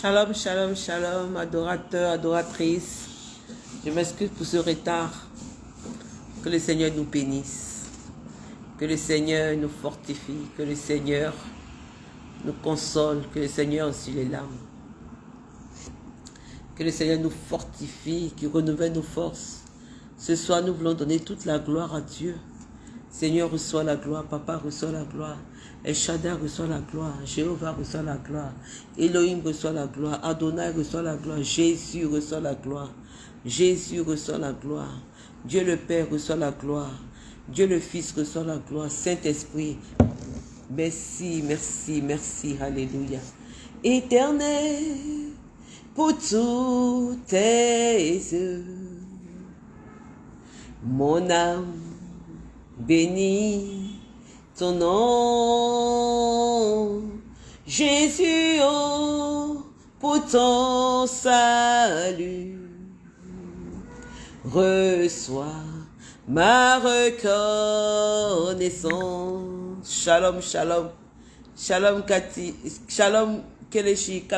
Shalom, shalom, shalom, adorateurs, adoratrices. Je m'excuse pour ce retard. Que le Seigneur nous bénisse. Que le Seigneur nous fortifie. Que le Seigneur nous console. Que le Seigneur aussi les larmes. Que le Seigneur nous fortifie, qu'il renouvelle nos forces. Ce soir, nous voulons donner toute la gloire à Dieu. Seigneur, reçois la gloire. Papa, reçoit la gloire. El Shaddai reçoit la gloire. Jéhovah reçoit la gloire. Elohim reçoit la gloire. Adonai reçoit la gloire. Jésus reçoit la gloire. Jésus reçoit la gloire. Dieu le Père reçoit la gloire. Dieu le Fils reçoit la gloire. Saint-Esprit, merci, merci, merci. Alléluia. Éternel, pour toutes tes œuvres, mon âme bénit ton nom. Jésus, oh, pour ton salut, reçois ma reconnaissance. Shalom, shalom. Shalom, Cathy. Shalom.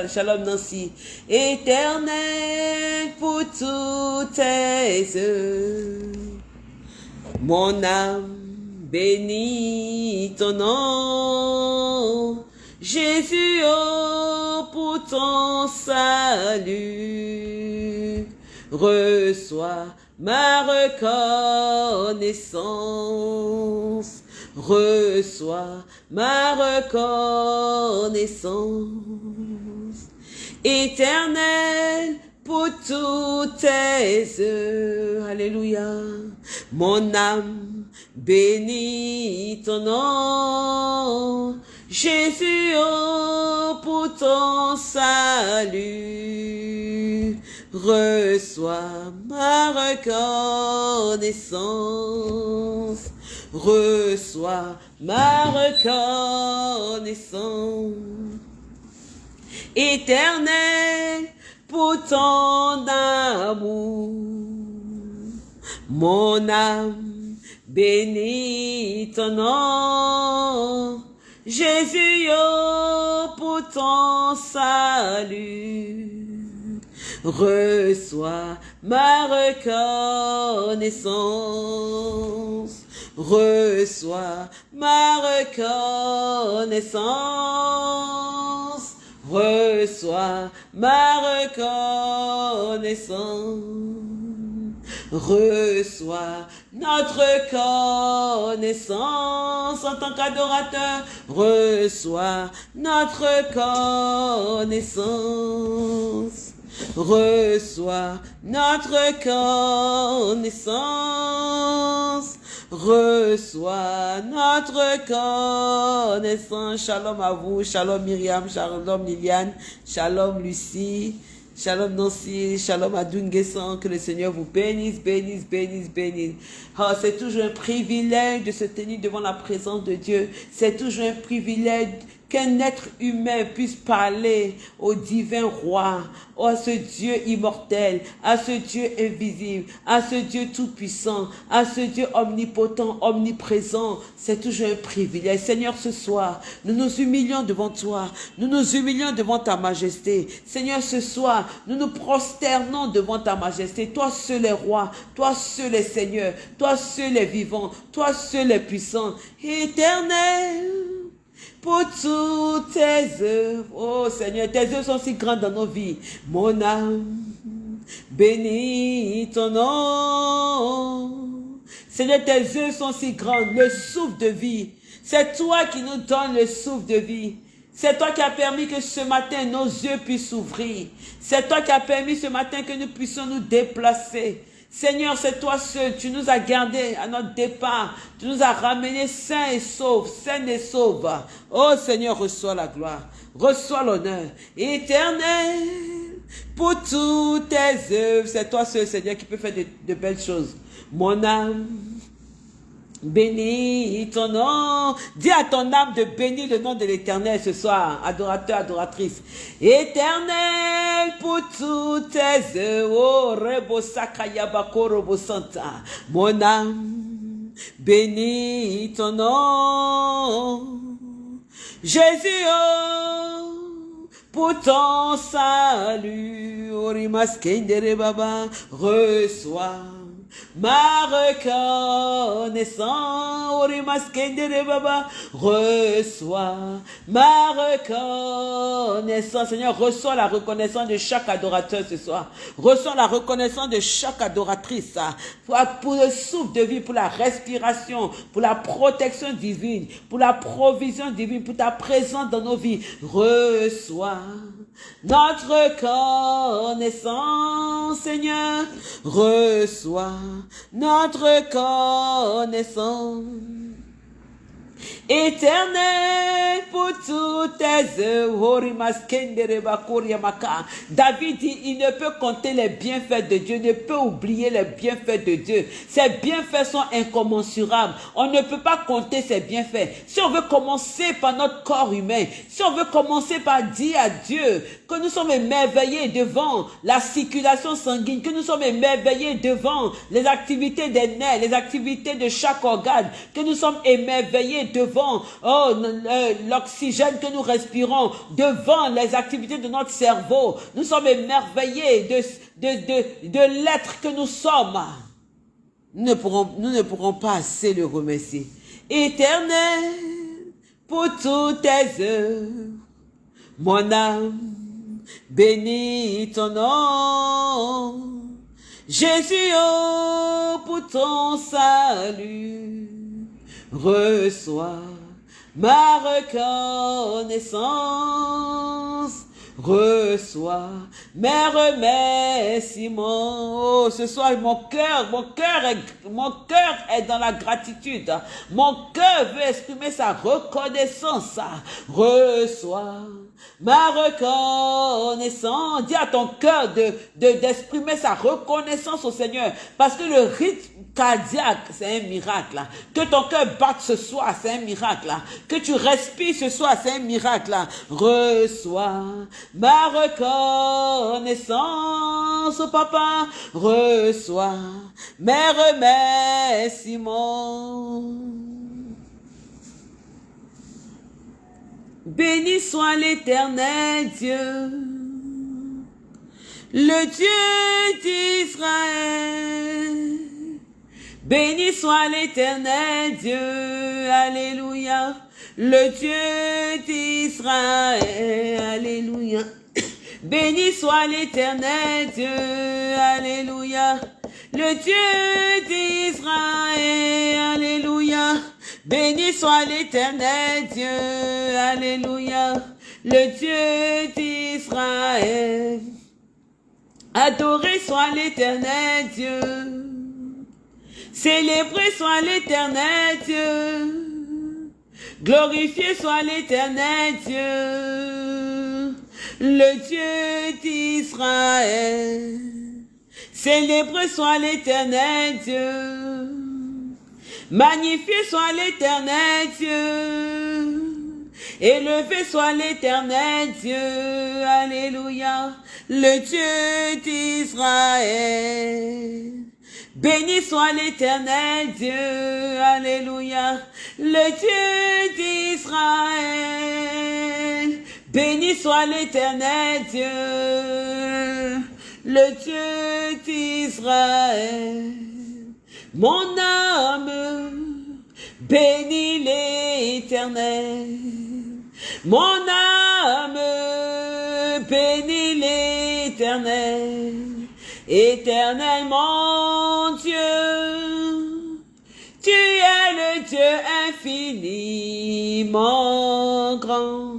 Shalom, Nancy. Éternel pour toutes tes œuvres. Mon âme bénis ton nom. Jésus, oh, pour ton salut. Reçois ma reconnaissance. Reçois ma reconnaissance. Éternel, pour toutes tes œuvres. Alléluia. Mon âme bénit ton nom. Jésus, oh, pour ton salut. Reçois ma reconnaissance. Reçois ma reconnaissance. Éternel, pour ton amour. Mon âme bénit ton nom. Jésus, pour ton salut. Reçois ma reconnaissance. Reçois ma reconnaissance. Reçois ma reconnaissance. Reçois notre connaissance en tant qu'adorateur. Reçois notre connaissance. Reçois notre connaissance. Reçois notre connaissance. Shalom à vous. Shalom Myriam. Shalom Liliane. Shalom Lucie. Shalom Nancy, shalom à Dungesan, que le Seigneur vous bénisse, bénisse, bénisse, bénisse. Oh, c'est toujours un privilège de se tenir devant la présence de Dieu. C'est toujours un privilège qu'un être humain puisse parler au divin roi, à ce Dieu immortel, à ce Dieu invisible, à ce Dieu tout-puissant, à ce Dieu omnipotent, omniprésent. C'est toujours un privilège. Seigneur, ce soir, nous nous humilions devant toi. Nous nous humilions devant ta majesté. Seigneur, ce soir, nous nous prosternons devant ta majesté. Toi seul est roi, toi seul est Seigneur, toi seul est vivant, toi seul est puissant, éternel pour toutes tes œuvres. Oh Seigneur, tes œuvres sont si grandes dans nos vies. Mon âme, bénis ton nom. Seigneur, tes œuvres sont si grandes. Le souffle de vie. C'est toi qui nous donnes le souffle de vie. C'est toi qui as permis que ce matin nos yeux puissent s'ouvrir. C'est toi qui as permis ce matin que nous puissions nous déplacer. Seigneur, c'est toi seul. Tu nous as gardés à notre départ. Tu nous as ramenés sains et saufs, sains et saufs. Oh Seigneur, reçois la gloire. Reçois l'honneur. Éternel, pour toutes tes œuvres. C'est toi seul, Seigneur, qui peut faire de, de belles choses. Mon âme Bénis ton nom. Dis à ton âme de bénir le nom de l'éternel ce soir, adorateur, adoratrice. Éternel pour toutes tes œuvres. Oh. Mon âme, bénis ton nom. Jésus, oh, pour ton salut. Baba, reçois ma reconnaissance. Baba, reçois ma reconnaissance. Seigneur, reçois la reconnaissance de chaque adorateur ce soir. Reçois la reconnaissance de chaque adoratrice. Pour, pour le souffle de vie, pour la respiration, pour la protection divine, pour la provision divine, pour ta présence dans nos vies. Reçois notre connaissance, Seigneur. Reçois notre connaissance. Éternel pour toutes tes œuvres. David dit, il ne peut compter les bienfaits de Dieu, ne peut oublier les bienfaits de Dieu. Ses bienfaits sont incommensurables. On ne peut pas compter ses bienfaits. Si on veut commencer par notre corps humain, si on veut commencer par dire à Dieu que nous sommes émerveillés devant la circulation sanguine, que nous sommes émerveillés devant les activités des nerfs, les activités de chaque organe, que nous sommes émerveillés devant oh, le- l'oxygène que nous respirons, devant les activités de notre cerveau. Nous sommes émerveillés de, de, de, l'être que nous sommes. Nous ne, pourrons, nous ne pourrons pas assez le remercier. Éternel, pour toutes tes œuvres, mon âme bénit ton nom. Jésus, oh, pour ton salut, reçois ma reconnaissance. Reçois mes remerciements. Oh, ce soir, mon cœur, mon cœur est, mon cœur est dans la gratitude. Mon cœur veut exprimer sa reconnaissance. Reçois ma reconnaissance. Dis à ton cœur de, de, d'exprimer sa reconnaissance au Seigneur. Parce que le rythme cardiaque, c'est un miracle. Que ton cœur batte ce soir, c'est un miracle. Que tu respires ce soir, c'est un miracle. Reçois ma reconnaissance, papa. Reçois mes remerciements. Béni soit l'éternel Dieu, le Dieu d'Israël. Béni soit l'éternel Dieu, Alléluia, le Dieu d'Israël, Alléluia. Béni soit l'éternel Dieu, Alléluia, le Dieu d'Israël, Alléluia. Béni soit l'éternel Dieu, Alléluia, le Dieu d'Israël. Adoré soit l'éternel Dieu. Célébré soit l'éternel Dieu. Glorifié soit l'éternel Dieu. Le Dieu d'Israël. Célébré soit l'éternel Dieu. Magnifié soit l'éternel Dieu. Élevé soit l'éternel Dieu. Alléluia. Le Dieu d'Israël. Béni soit l'éternel Dieu. Alléluia. Le Dieu d'Israël. Béni soit l'éternel Dieu. Le Dieu d'Israël. Mon âme bénit l'éternel. Mon âme bénit l'éternel. Éternel mon Dieu, tu es le Dieu infiniment grand.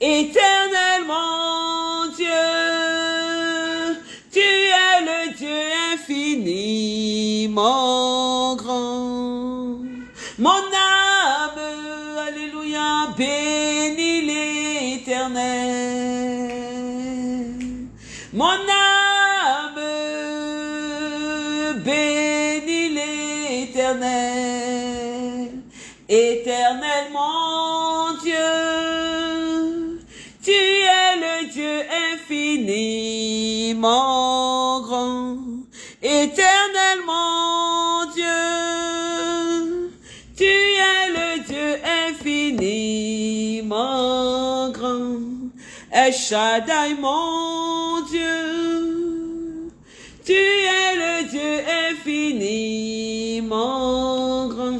Éternel mon Dieu, tu es le Dieu infiniment grand. Mon âme, alléluia, bénit l'éternel. Mon âme Éternel mon Dieu, tu es le Dieu infiniment grand. Éternel mon Dieu, tu es le Dieu infiniment grand. El mon Dieu. Tu es le Dieu infiniment grand.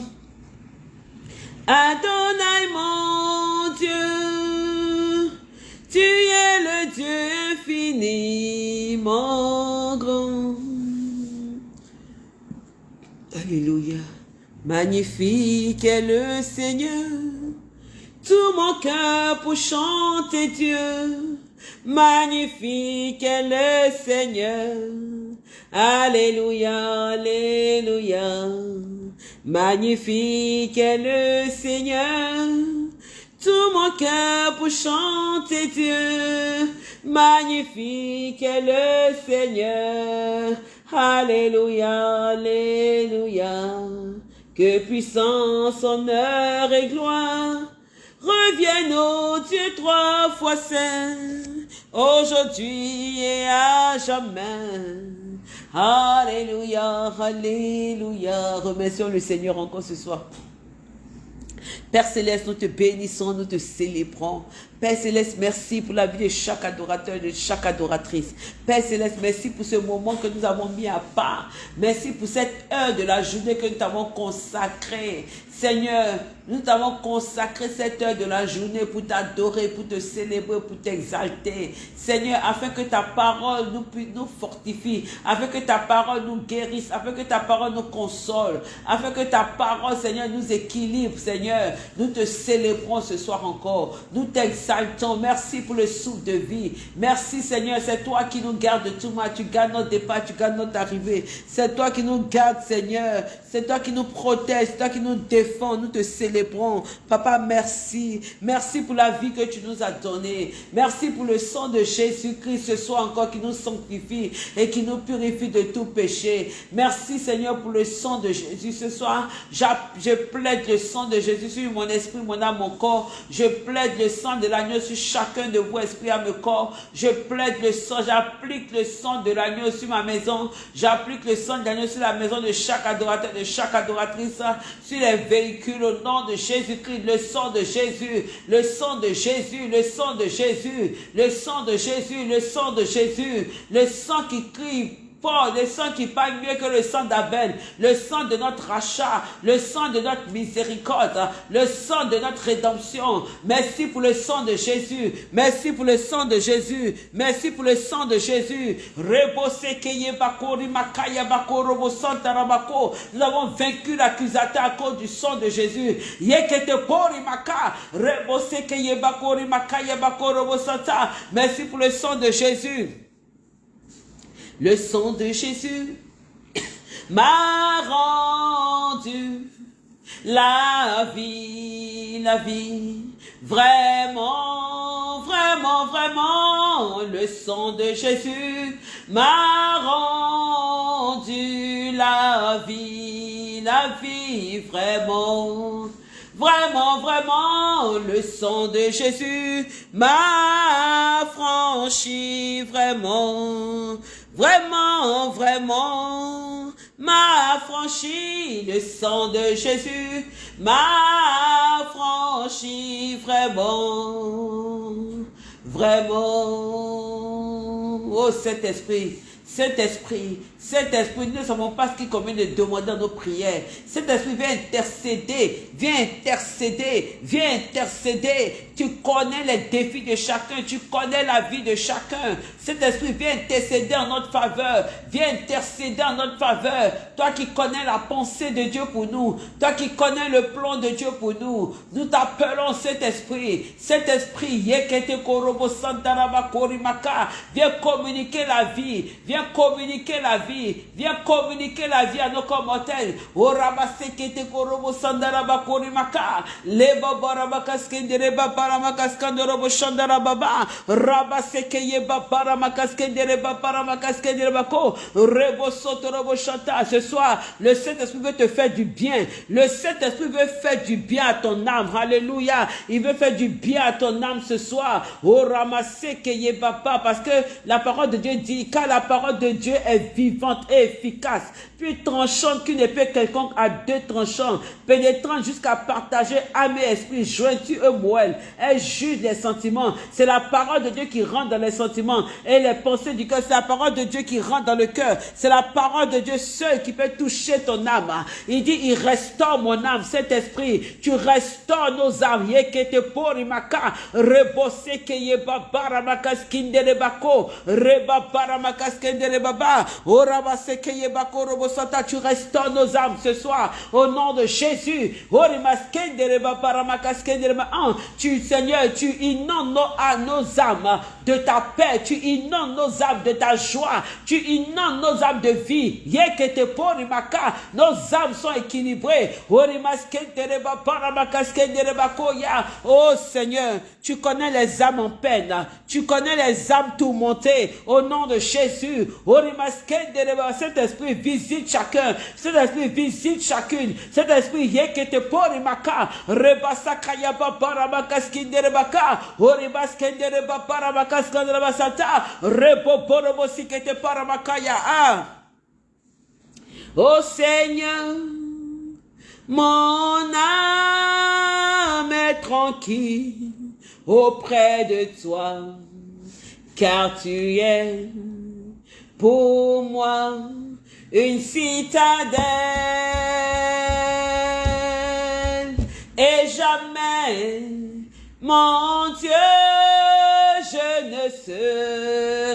Adonai, mon Dieu. Tu es le Dieu infiniment grand. Alléluia. Magnifique est le Seigneur. Tout mon cœur pour chanter Dieu. Magnifique est le Seigneur. Alléluia, Alléluia. Magnifique est le Seigneur. Tout mon cœur pour chanter Dieu. Magnifique est le Seigneur. Alléluia, Alléluia. Que puissance, honneur et gloire reviennent au Dieu trois fois saint, aujourd'hui et à jamais. Alléluia, Alléluia. Remercions le Seigneur encore ce soir. Père Céleste, nous te bénissons, nous te célébrons. Père Céleste, merci pour la vie de chaque adorateur, de chaque adoratrice. Père Céleste, merci pour ce moment que nous avons mis à part. Merci pour cette heure de la journée que nous t'avons consacrée. Seigneur, nous t'avons consacré cette heure de la journée pour t'adorer, pour te célébrer, pour t'exalter. Seigneur, afin que ta parole nous, nous fortifie, afin que ta parole nous guérisse, afin que ta parole nous console, afin que ta parole, Seigneur, nous équilibre, Seigneur. Nous te célébrons ce soir encore. Nous t'exaltons. Merci pour le souffle de vie. Merci, Seigneur. C'est toi qui nous gardes de tout mal. Tu gardes notre départ, tu gardes notre arrivée. C'est toi qui nous gardes, Seigneur. C'est toi qui nous protège, c'est toi qui nous défends. Nous te célébrons. Papa, merci. Merci pour la vie que tu nous as donnée. Merci pour le sang de Jésus-Christ ce soir encore qui nous sanctifie et qui nous purifie de tout péché. Merci, Seigneur, pour le sang de Jésus ce soir. Je plaide le sang de Jésus sur mon esprit, mon âme, mon corps. Je plaide le sang de sur chacun de vous, esprit, âme, corps. Je plaide le sang, j'applique le sang de l'agneau sur ma maison. J'applique le sang de l'agneau sur la maison de chaque adorateur, de chaque adoratrice, sur les véhicules au nom de Jésus-Christ, le sang de Jésus, le sang de Jésus, le sang de Jésus, le sang de Jésus, le sang de Jésus, le sang qui crie le sang qui parle mieux que le sang d'Abel, le sang de notre rachat, le sang de notre miséricorde, le sang de notre rédemption. Merci pour le sang de Jésus. Merci pour le sang de Jésus. Merci pour le sang de Jésus. Nous avons vaincu l'accusateur à cause du sang de Jésus. Merci pour le sang de Jésus. Le sang de Jésus m'a rendu la vie, la vie. Vraiment, vraiment, vraiment, le sang de Jésus m'a rendu la vie, la vie, vraiment. Vraiment, vraiment, le sang de Jésus m'a franchi, vraiment. Vraiment, vraiment, m'a franchi le sang de Jésus, m'a franchi vraiment, vraiment. Oh Saint-Esprit, Saint-Esprit, cet esprit, nous ne savons pas ce qu'il convient de demander nos prières. Cet esprit vient intercéder, vient intercéder, vient intercéder. Tu connais les défis de chacun, tu connais la vie de chacun. Cet esprit vient intercéder en notre faveur, vient intercéder en notre faveur. Toi qui connais la pensée de Dieu pour nous, toi qui connais le plan de Dieu pour nous, nous t'appelons cet esprit. Cet esprit, viens communiquer la vie, viens communiquer la vie Viens communiquer la vie à nos commentaires. O rabasekete korobo sandaraba korimaka. Leba baramakaskendere babaramakaskandorobo shandarababa. Rabaseke yeba baramakaskendere babaramakaskendere bako. Rebo sotorobo chanta. Ce soir, le Saint-Esprit veut te faire du bien. Le Saint-Esprit veut faire du bien à ton âme. Alléluia. Il veut faire du bien à ton âme ce soir. O ramaseke yeba parce que la parole de Dieu dit, car la parole de Dieu est vivante et efficace, plus tranchante qu'une épée quelconque à deux tranchants, pénétrant jusqu'à partager âme et esprit, jointure et moelle, Elle juge les sentiments. C'est la parole de Dieu qui rentre dans les sentiments et les pensées du cœur. C'est la parole de Dieu qui rentre dans le cœur. C'est la parole de Dieu seul qui peut toucher ton âme. Il dit, il restaure mon âme, cet esprit. Tu restaures nos âmes. Yekete porimaka, rebose makaskindere bako, reba bara makaskindere baba, orabase keye bako robosata. Tu restaures nos âmes ce soir au nom de Jésus. Tu, Seigneur, tu inondes nos, nos âmes de ta paix. Tu inondes nos âmes de ta joie. Tu inondes nos âmes de vie. Nos âmes sont équilibrées. Oh Seigneur, tu connais les âmes en peine. Tu connais les âmes tourmentées. Au nom de Jésus. Orimaskindere ba. Visite chacun. Cet esprit visite chacune. Cet esprit yekete porimaka. Rebasakaya babara makaskindere baka. Orimaskindere babara makaskindere basata. Reboborobo sikete paramakaya. Ah. Ô Seigneur, mon âme est tranquille auprès de toi, car tu es pour moi une citadelle et jamais, mon Dieu, je ne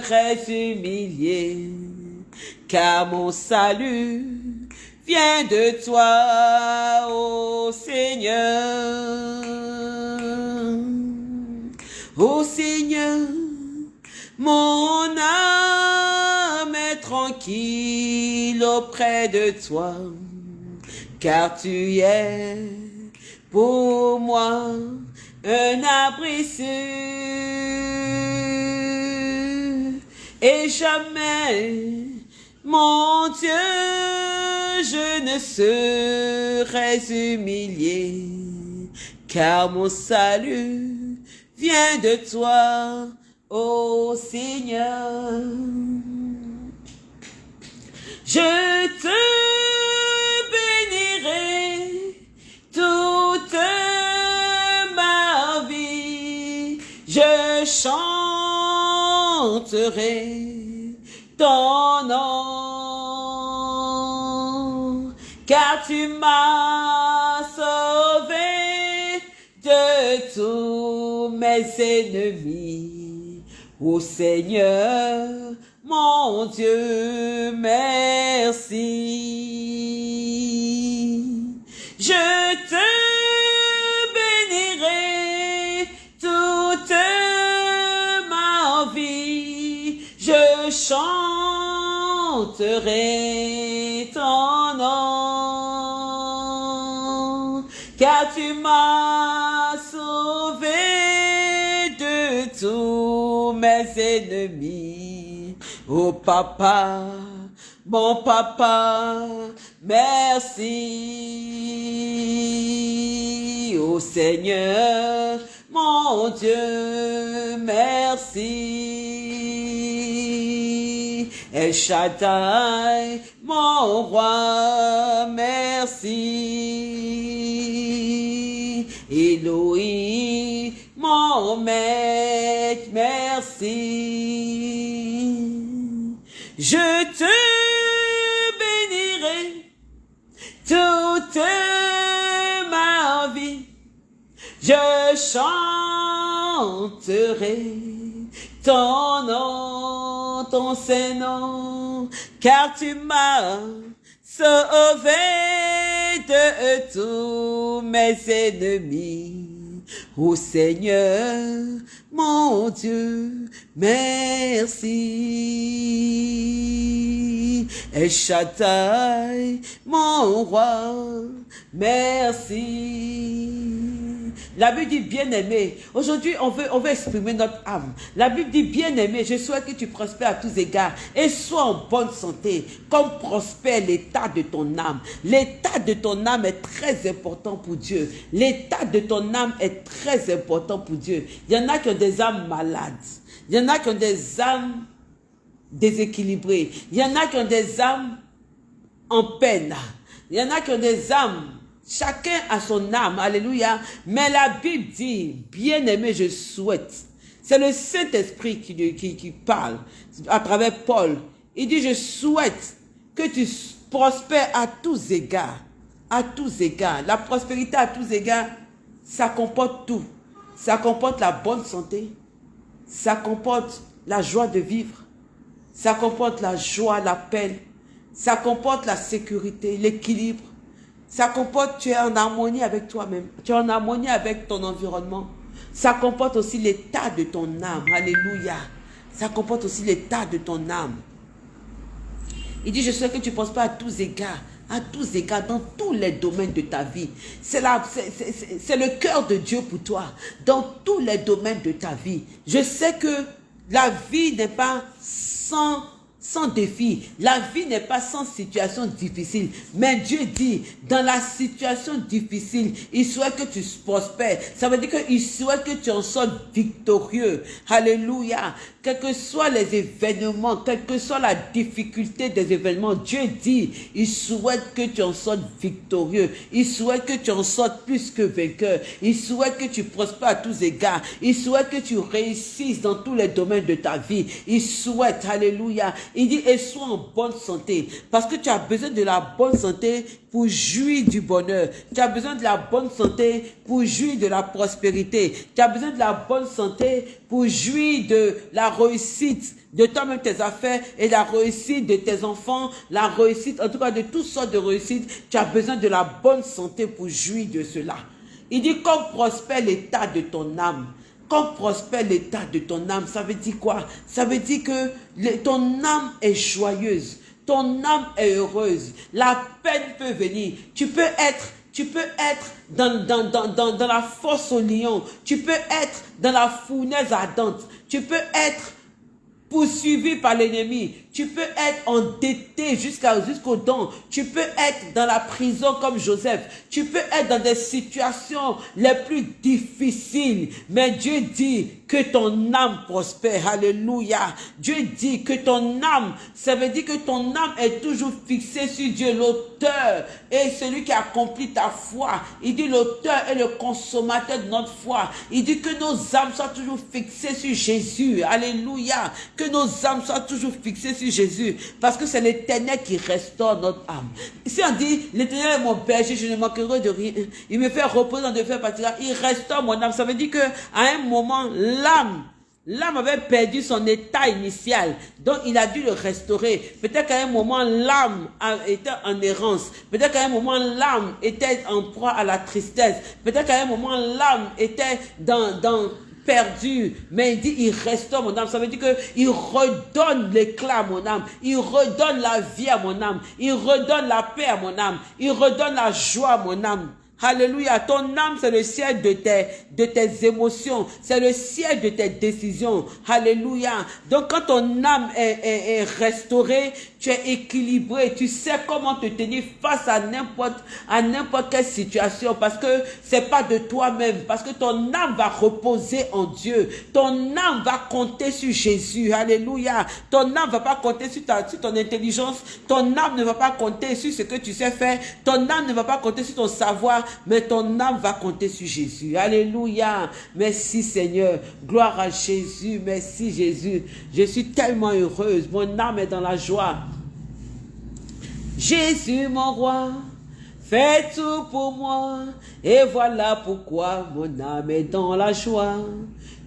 serai humilié, car mon salut vient de toi, ô Seigneur. Ô Seigneur, mon âme tranquille auprès de toi, car tu es pour moi un abri. Et jamais, mon Dieu, je ne serai humilié, car mon salut vient de toi, ô Seigneur. Je te bénirai toute ma vie. Je chanterai ton nom, car tu m'as sauvé de tous mes ennemis. Ô Seigneur, mon Dieu, merci. Je te bénirai toute ma vie. Je chanterai ton nom, car tu m'as sauvé de tous mes ennemis. Oh papa, mon papa, merci. Oh Seigneur, mon Dieu, merci. El Shaddai, mon roi, merci. Elohim, mon maître, merci. Je te bénirai toute ma vie. Je chanterai ton nom, ton Saint-Nom, car tu m'as sauvé de tous mes ennemis. Ô Seigneur, mon Dieu, merci. El Shaddai, mon roi, merci. La Bible dit bien-aimé. Aujourd'hui, on veut, on veut exprimer notre âme. La Bible dit bien-aimé, je souhaite que tu prospères à tous égards et sois en bonne santé, comme prospère l'état de ton âme. L'état de ton âme est très important pour Dieu. L'état de ton âme est très important pour Dieu. Il y en a qui des âmes malades. Il y en a qui ont des âmes déséquilibrées. Il y en a qui ont des âmes en peine. Il y en a qui ont des âmes Chacun a son âme, alléluia. Mais la Bible dit, bien aimé, je souhaite. C'est le Saint-Esprit qui, qui, qui parle à travers Paul. Il dit, je souhaite que tu prospères à tous égards. À tous égards. La prospérité à tous égards, ça comporte tout. Ça comporte la bonne santé. Ça comporte la joie de vivre. Ça comporte la joie, la paix. Ça comporte la sécurité, l'équilibre. Ça comporte, tu es en harmonie avec toi-même. Tu es en harmonie avec ton environnement. Ça comporte aussi l'état de ton âme. Alléluia. Ça comporte aussi l'état de ton âme. Il dit, je sais que tu ne penses pas à tous égards, à tous égards, dans tous les domaines de ta vie. C'est le cœur de Dieu pour toi, dans tous les domaines de ta vie. Je sais que la vie n'est pas sans sans défi. La vie n'est pas sans situation difficile. Mais Dieu dit, dans la situation difficile, il souhaite que tu prospères. Ça veut dire qu'il souhaite que tu en sois victorieux. Alléluia. Quels que soient les événements, quelle que soit la difficulté des événements, Dieu dit, il souhaite que tu en sois victorieux. Il souhaite que tu en sortes plus que vainqueur. Il souhaite que tu prospères à tous égards. Il souhaite que tu réussisses dans tous les domaines de ta vie. Il souhaite, alléluia, il dit, et sois en bonne santé. Parce que tu as besoin de la bonne santé pour jouir du bonheur. Tu as besoin de la bonne santé pour jouir de la prospérité. Tu as besoin de la bonne santé pour jouir de la réussite de toi-même tes affaires et la réussite de tes enfants, la réussite, en tout cas de toutes sortes de réussites. Tu as besoin de la bonne santé pour jouir de cela. Il dit, comme prospère l'état de ton âme, quand prospère l'état de ton âme, ça veut dire quoi? Ça veut dire que ton âme est joyeuse, ton âme est heureuse, la peine peut venir. Tu peux être dans, dans, la fosse au lion. Tu peux être dans la fournaise ardente. Tu peux être poursuivi par l'ennemi. Tu peux être endetté jusqu'à jusqu'au don. Tu peux être dans la prison comme Joseph. Tu peux être dans des situations les plus difficiles. Mais Dieu dit que ton âme prospère. Alléluia. Dieu dit que ton âme, ça veut dire que ton âme est toujours fixée sur Dieu, l'auteur et celui qui accomplit ta foi. Il dit l'auteur est le consommateur de notre foi. Il dit que nos âmes soient toujours fixées sur Jésus. Alléluia. Que nos âmes soient toujours fixées sur Jésus, parce que c'est l'éternel qui restaure notre âme. Si on dit, l'éternel est mon berger, je ne manquerai de rien, il me fait reposer dans de faire partir, il restaure mon âme. Ça veut dire que à un moment, l'âme, L'âme avait perdu son état initial, donc il a dû le restaurer. Peut-être qu'à un moment, l'âme était en errance. Peut-être qu'à un moment, l'âme était en proie à la tristesse. Peut-être qu'à un moment, l'âme était dans, dans, perdu, mais il dit, il restaure mon âme. Ça veut dire qu'il redonne l'éclat à mon âme. Il redonne la vie à mon âme. Il redonne la paix à mon âme. Il redonne la joie à mon âme. Alléluia. Ton âme, c'est le ciel de tes, de tes émotions. C'est le ciel de tes décisions. Alléluia. Donc, quand ton âme est, est, est restaurée, tu es équilibré, tu sais comment te tenir face à n'importe à n'importe quelle situation parce que c'est pas de toi-même parce que ton âme va reposer en Dieu. Ton âme va compter sur Jésus. Alléluia. Ton âme va pas compter sur ta sur ton intelligence, ton âme ne va pas compter sur ce que tu sais faire, ton âme ne va pas compter sur ton savoir, mais ton âme va compter sur Jésus. Alléluia. Merci Seigneur. Gloire à Jésus. Merci Jésus. Je suis tellement heureuse. Mon âme est dans la joie. Jésus mon roi, fais tout pour moi, et voilà pourquoi mon âme est dans la joie,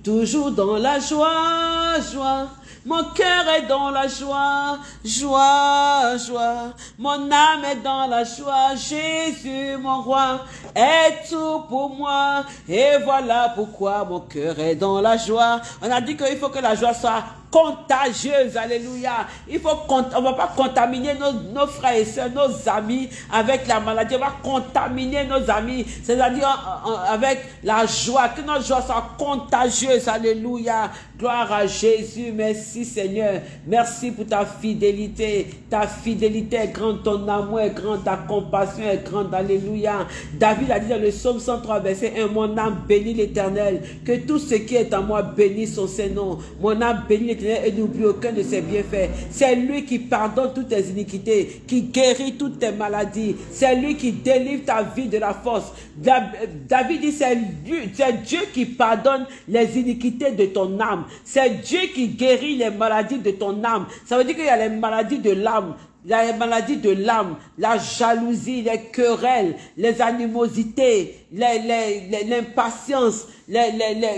toujours dans la joie, joie. Mon cœur est dans la joie, joie, joie. Mon âme est dans la joie. Jésus, mon roi, est tout pour moi. Et voilà pourquoi mon cœur est dans la joie. On a dit qu'il faut que la joie soit contagieuse. Alléluia. Il faut on va pas contaminer nos, frères et sœurs, nos amis avec la maladie. On va contaminer nos amis, c'est-à-dire avec la joie. Que notre joie soit contagieuse. Alléluia. Gloire à Jésus. Merci Seigneur. Merci pour ta fidélité. Ta fidélité est grande, ton amour est grand, ta compassion est grande. Alléluia. David a dit dans le psaume 103, verset 1, mon âme bénit l'éternel. Que tout ce qui est en moi bénisse son Saint-Nom. Mon âme bénit l'éternel et n'oublie aucun de ses bienfaits. C'est lui qui pardonne toutes tes iniquités, qui guérit toutes tes maladies. C'est lui qui délivre ta vie de la force. David dit, c'est Dieu qui pardonne les iniquités de ton âme. C'est Dieu qui guérit les maladies de ton âme. Ça veut dire qu'il y a les maladies de l'âme, les maladies de l'âme, la jalousie, les querelles, les animosités, l'impatience, les,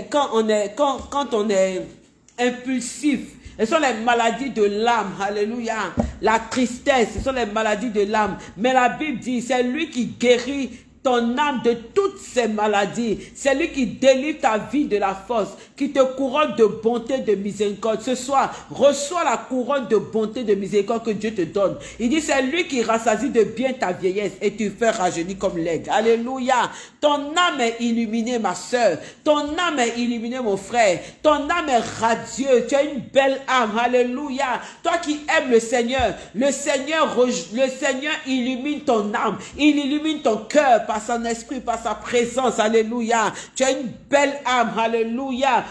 quand, on est, quand on est impulsif, ce sont les maladies de l'âme. Alléluia. La tristesse, ce sont les maladies de l'âme. Mais la Bible dit, c'est lui qui guérit âme de toutes ces maladies. C'est lui qui délivre ta vie de la force, qui te couronne de bonté, de miséricorde. Ce soir, reçois la couronne de bonté, de miséricorde que Dieu te donne. Il dit, c'est lui qui rassasie de bien ta vieillesse et tu fais rajeunir comme l'aigle. Alléluia. Ton âme est illuminée, ma soeur. Ton âme est illuminée, mon frère. Ton âme est radieuse. Tu as une belle âme. Alléluia. Toi qui aimes le Seigneur, le Seigneur, le Seigneur illumine ton âme. Il illumine ton cœur par son esprit, par sa présence. Alléluia. Tu as une belle âme. Alléluia.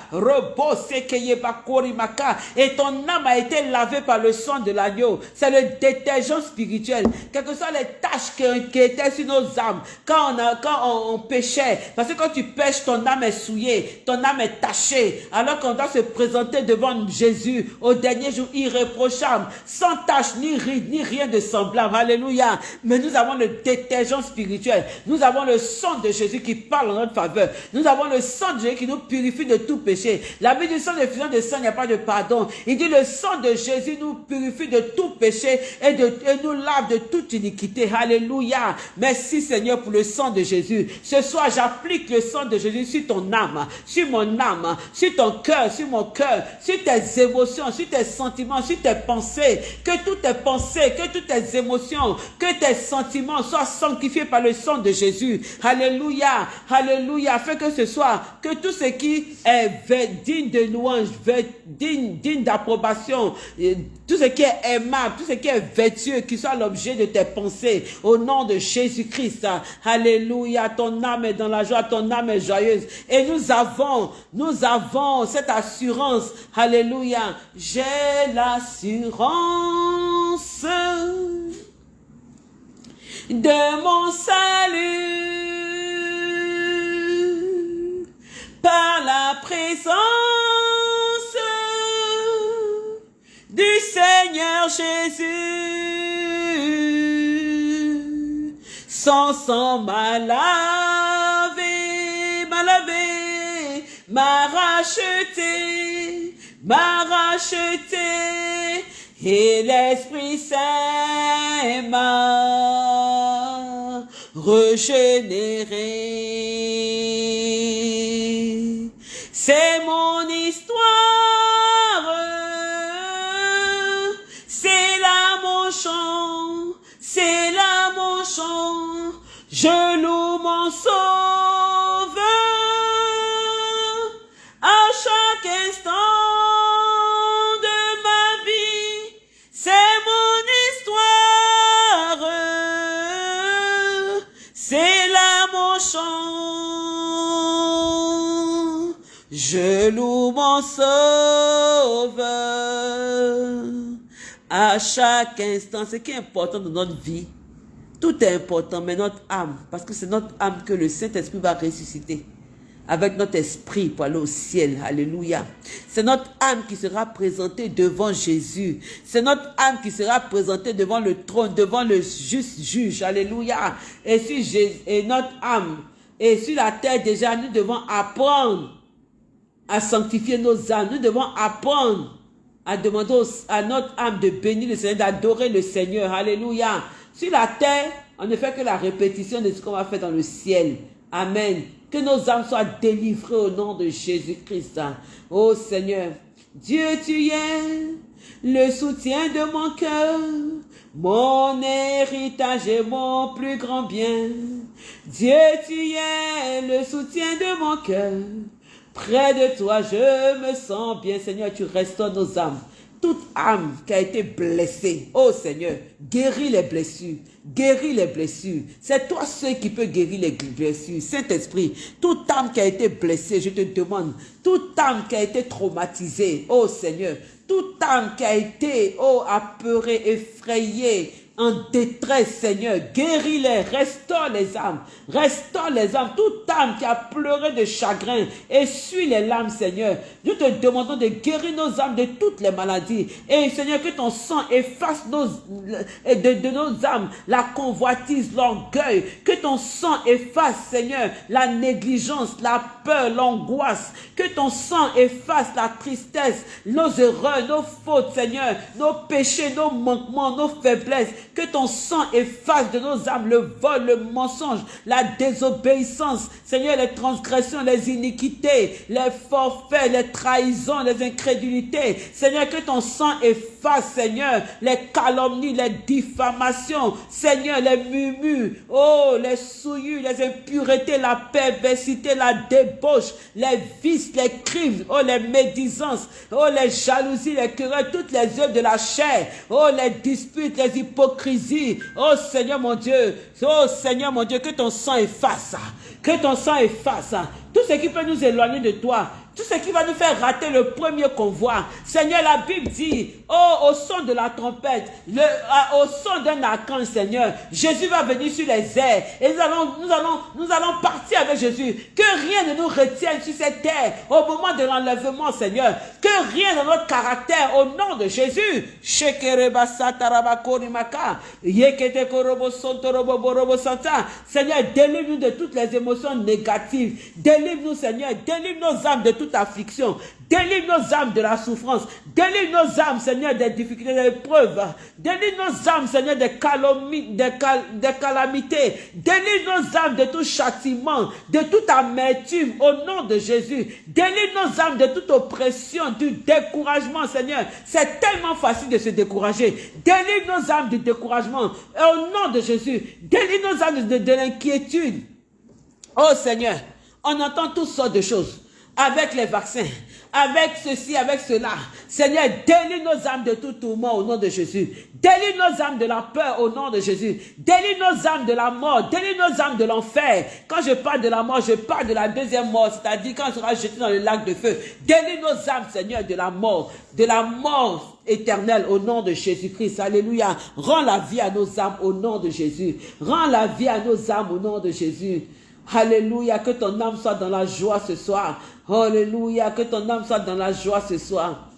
Et ton âme a été lavée par le sang de l'agneau. C'est le détergent spirituel. Quelles que soient les tâches qui, étaient sur nos âmes. Quand on, a, quand on, péchait. Parce que quand tu pêches, ton âme est souillée. Ton âme est tachée. Alors qu'on doit se présenter devant Jésus au dernier jour irréprochable. Sans tâche, ni ride, ni rien de semblable. Alléluia. Mais nous avons le détergent spirituel. Nous avons le sang de Jésus qui parle en notre faveur. Nous avons le sang de Jésus qui nous purifie de tout péché. La vie du sang de de sang, il n'y a pas de pardon. Il dit le sang de Jésus nous purifie de tout péché et, et nous lave de toute iniquité. Alléluia. Merci Seigneur pour le sang de Jésus. Ce soir, j'applique le sang de Jésus sur ton âme, sur mon âme, sur ton cœur, sur mon cœur, sur tes émotions, sur tes sentiments, sur tes pensées. Que toutes tes pensées, que toutes tes émotions, que tes sentiments soient sanctifiés par le sang de Jésus. Alléluia. Alléluia. Afin que ce soit, que tout ce qui est digne de louange, digne, digne d'approbation, tout ce qui est aimable, tout ce qui est vertueux, qui soit l'objet de tes pensées, au nom de Jésus-Christ. Alléluia. Ton âme est dans la joie, ton âme est joyeuse. Et nous avons, nous avons cette assurance. Alléluia. J'ai l'assurance de mon salut par la présence du Seigneur Jésus. Sans sang m'a lavé, m'a lavé, m'a racheté, m'a racheté et l'Esprit Saint m'a régénéré. C'est mon histoire, c'est là mon chant, c'est là mon chant, je loue mon sauveur chaque instant. Ce qui est important dans notre vie, tout est important, mais notre âme, parce que c'est notre âme que le Saint-Esprit va ressusciter avec notre esprit pour aller au ciel. Alléluia. C'est notre âme qui sera présentée devant Jésus. C'est notre âme qui sera présentée devant le trône, devant le juste juge. Alléluia. Et, si et notre âme, et sur la terre déjà, nous devons apprendre à sanctifier nos âmes. Nous devons apprendre à demander à notre âme de bénir le Seigneur, d'adorer le Seigneur. Alléluia. Sur la terre, on ne fait que la répétition de ce qu'on va faire dans le ciel. Amen. Que nos âmes soient délivrées au nom de Jésus-Christ. Oh Seigneur, Dieu tu es le soutien de mon cœur, mon héritage et mon plus grand bien. Dieu tu es le soutien de mon cœur, Près de toi, je me sens bien, Seigneur, tu restaures nos âmes. Toute âme qui a été blessée, oh Seigneur, guéris les blessures, guéris les blessures. C'est toi seul qui peux guérir les blessures. Saint-Esprit, toute âme qui a été blessée, je te demande, toute âme qui a été traumatisée, oh Seigneur, toute âme qui a été, oh, apeurée, effrayée, en détresse, Seigneur. Guéris-les, restaure les âmes, restaure les âmes. Toute âme qui a pleuré de chagrin, essuie les larmes, Seigneur. Nous te demandons de guérir nos âmes de toutes les maladies. Et Seigneur, que ton sang efface nos, de, de nos âmes la convoitise, l'orgueil. Que ton sang efface, Seigneur, la négligence, la peur, l'angoisse. Que ton sang efface la tristesse, nos erreurs, nos fautes, Seigneur, nos péchés, nos manquements, nos faiblesses que ton sang efface de nos âmes le vol, le mensonge, la désobéissance. Seigneur, les transgressions, les iniquités, les forfaits, les trahisons, les incrédulités. Seigneur, que ton sang efface, Seigneur, les calomnies, les diffamations. Seigneur, les murmures, oh, les souillures, les impuretés, la perversité, la débauche, les vices, les crimes, oh, les médisances, oh, les jalousies, les querelles, toutes les œuvres de la chair, oh, les disputes, les hypocrisies, Oh Seigneur mon Dieu, oh Seigneur mon Dieu, que ton sang efface, que ton sang efface. Tout ce qui peut nous éloigner de toi, tout ce qui va nous faire rater le premier convoi. Seigneur, la Bible dit, oh, au son de la trompette, le, au son d'un archange, Seigneur, Jésus va venir sur les airs et nous allons, nous allons, nous allons partir avec Jésus. Que rien ne nous retienne sur cette terre au moment de l'enlèvement, Seigneur. Que rien dans notre caractère, au nom de Jésus. Seigneur, délivre-nous de toutes les émotions négatives. Délivre-nous, Seigneur. Délivre nos âmes de affliction. Délivre nos âmes de la souffrance. Délivre nos âmes, Seigneur, des difficultés, des épreuves. Délivre nos âmes, Seigneur, des, des, calamités. Délivre nos âmes de tout châtiment, de toute amertume, au nom de Jésus. Délivre nos âmes de toute oppression, du découragement, Seigneur. C'est tellement facile de se décourager. Délivre nos âmes du découragement, au nom de Jésus. Délivre nos âmes de, de l'inquiétude. Oh Seigneur, on entend toutes sortes de choses avec les vaccins, avec ceci, avec cela. Seigneur, délivre nos âmes de tout tourment au nom de Jésus. Délivre nos âmes de la peur au nom de Jésus. Délivre nos âmes de la mort. Délivre nos âmes de l'enfer. Quand je parle de la mort, je parle de la deuxième mort, c'est-à-dire quand on sera jeté dans le lac de feu. Délivre nos âmes, Seigneur, de la mort, de la mort éternelle au nom de Jésus-Christ. Alléluia. Rends la vie à nos âmes au nom de Jésus. Rends la vie à nos âmes au nom de Jésus. Alléluia, que ton âme soit dans la joie ce soir. Alléluia, que ton âme soit dans la joie ce soir.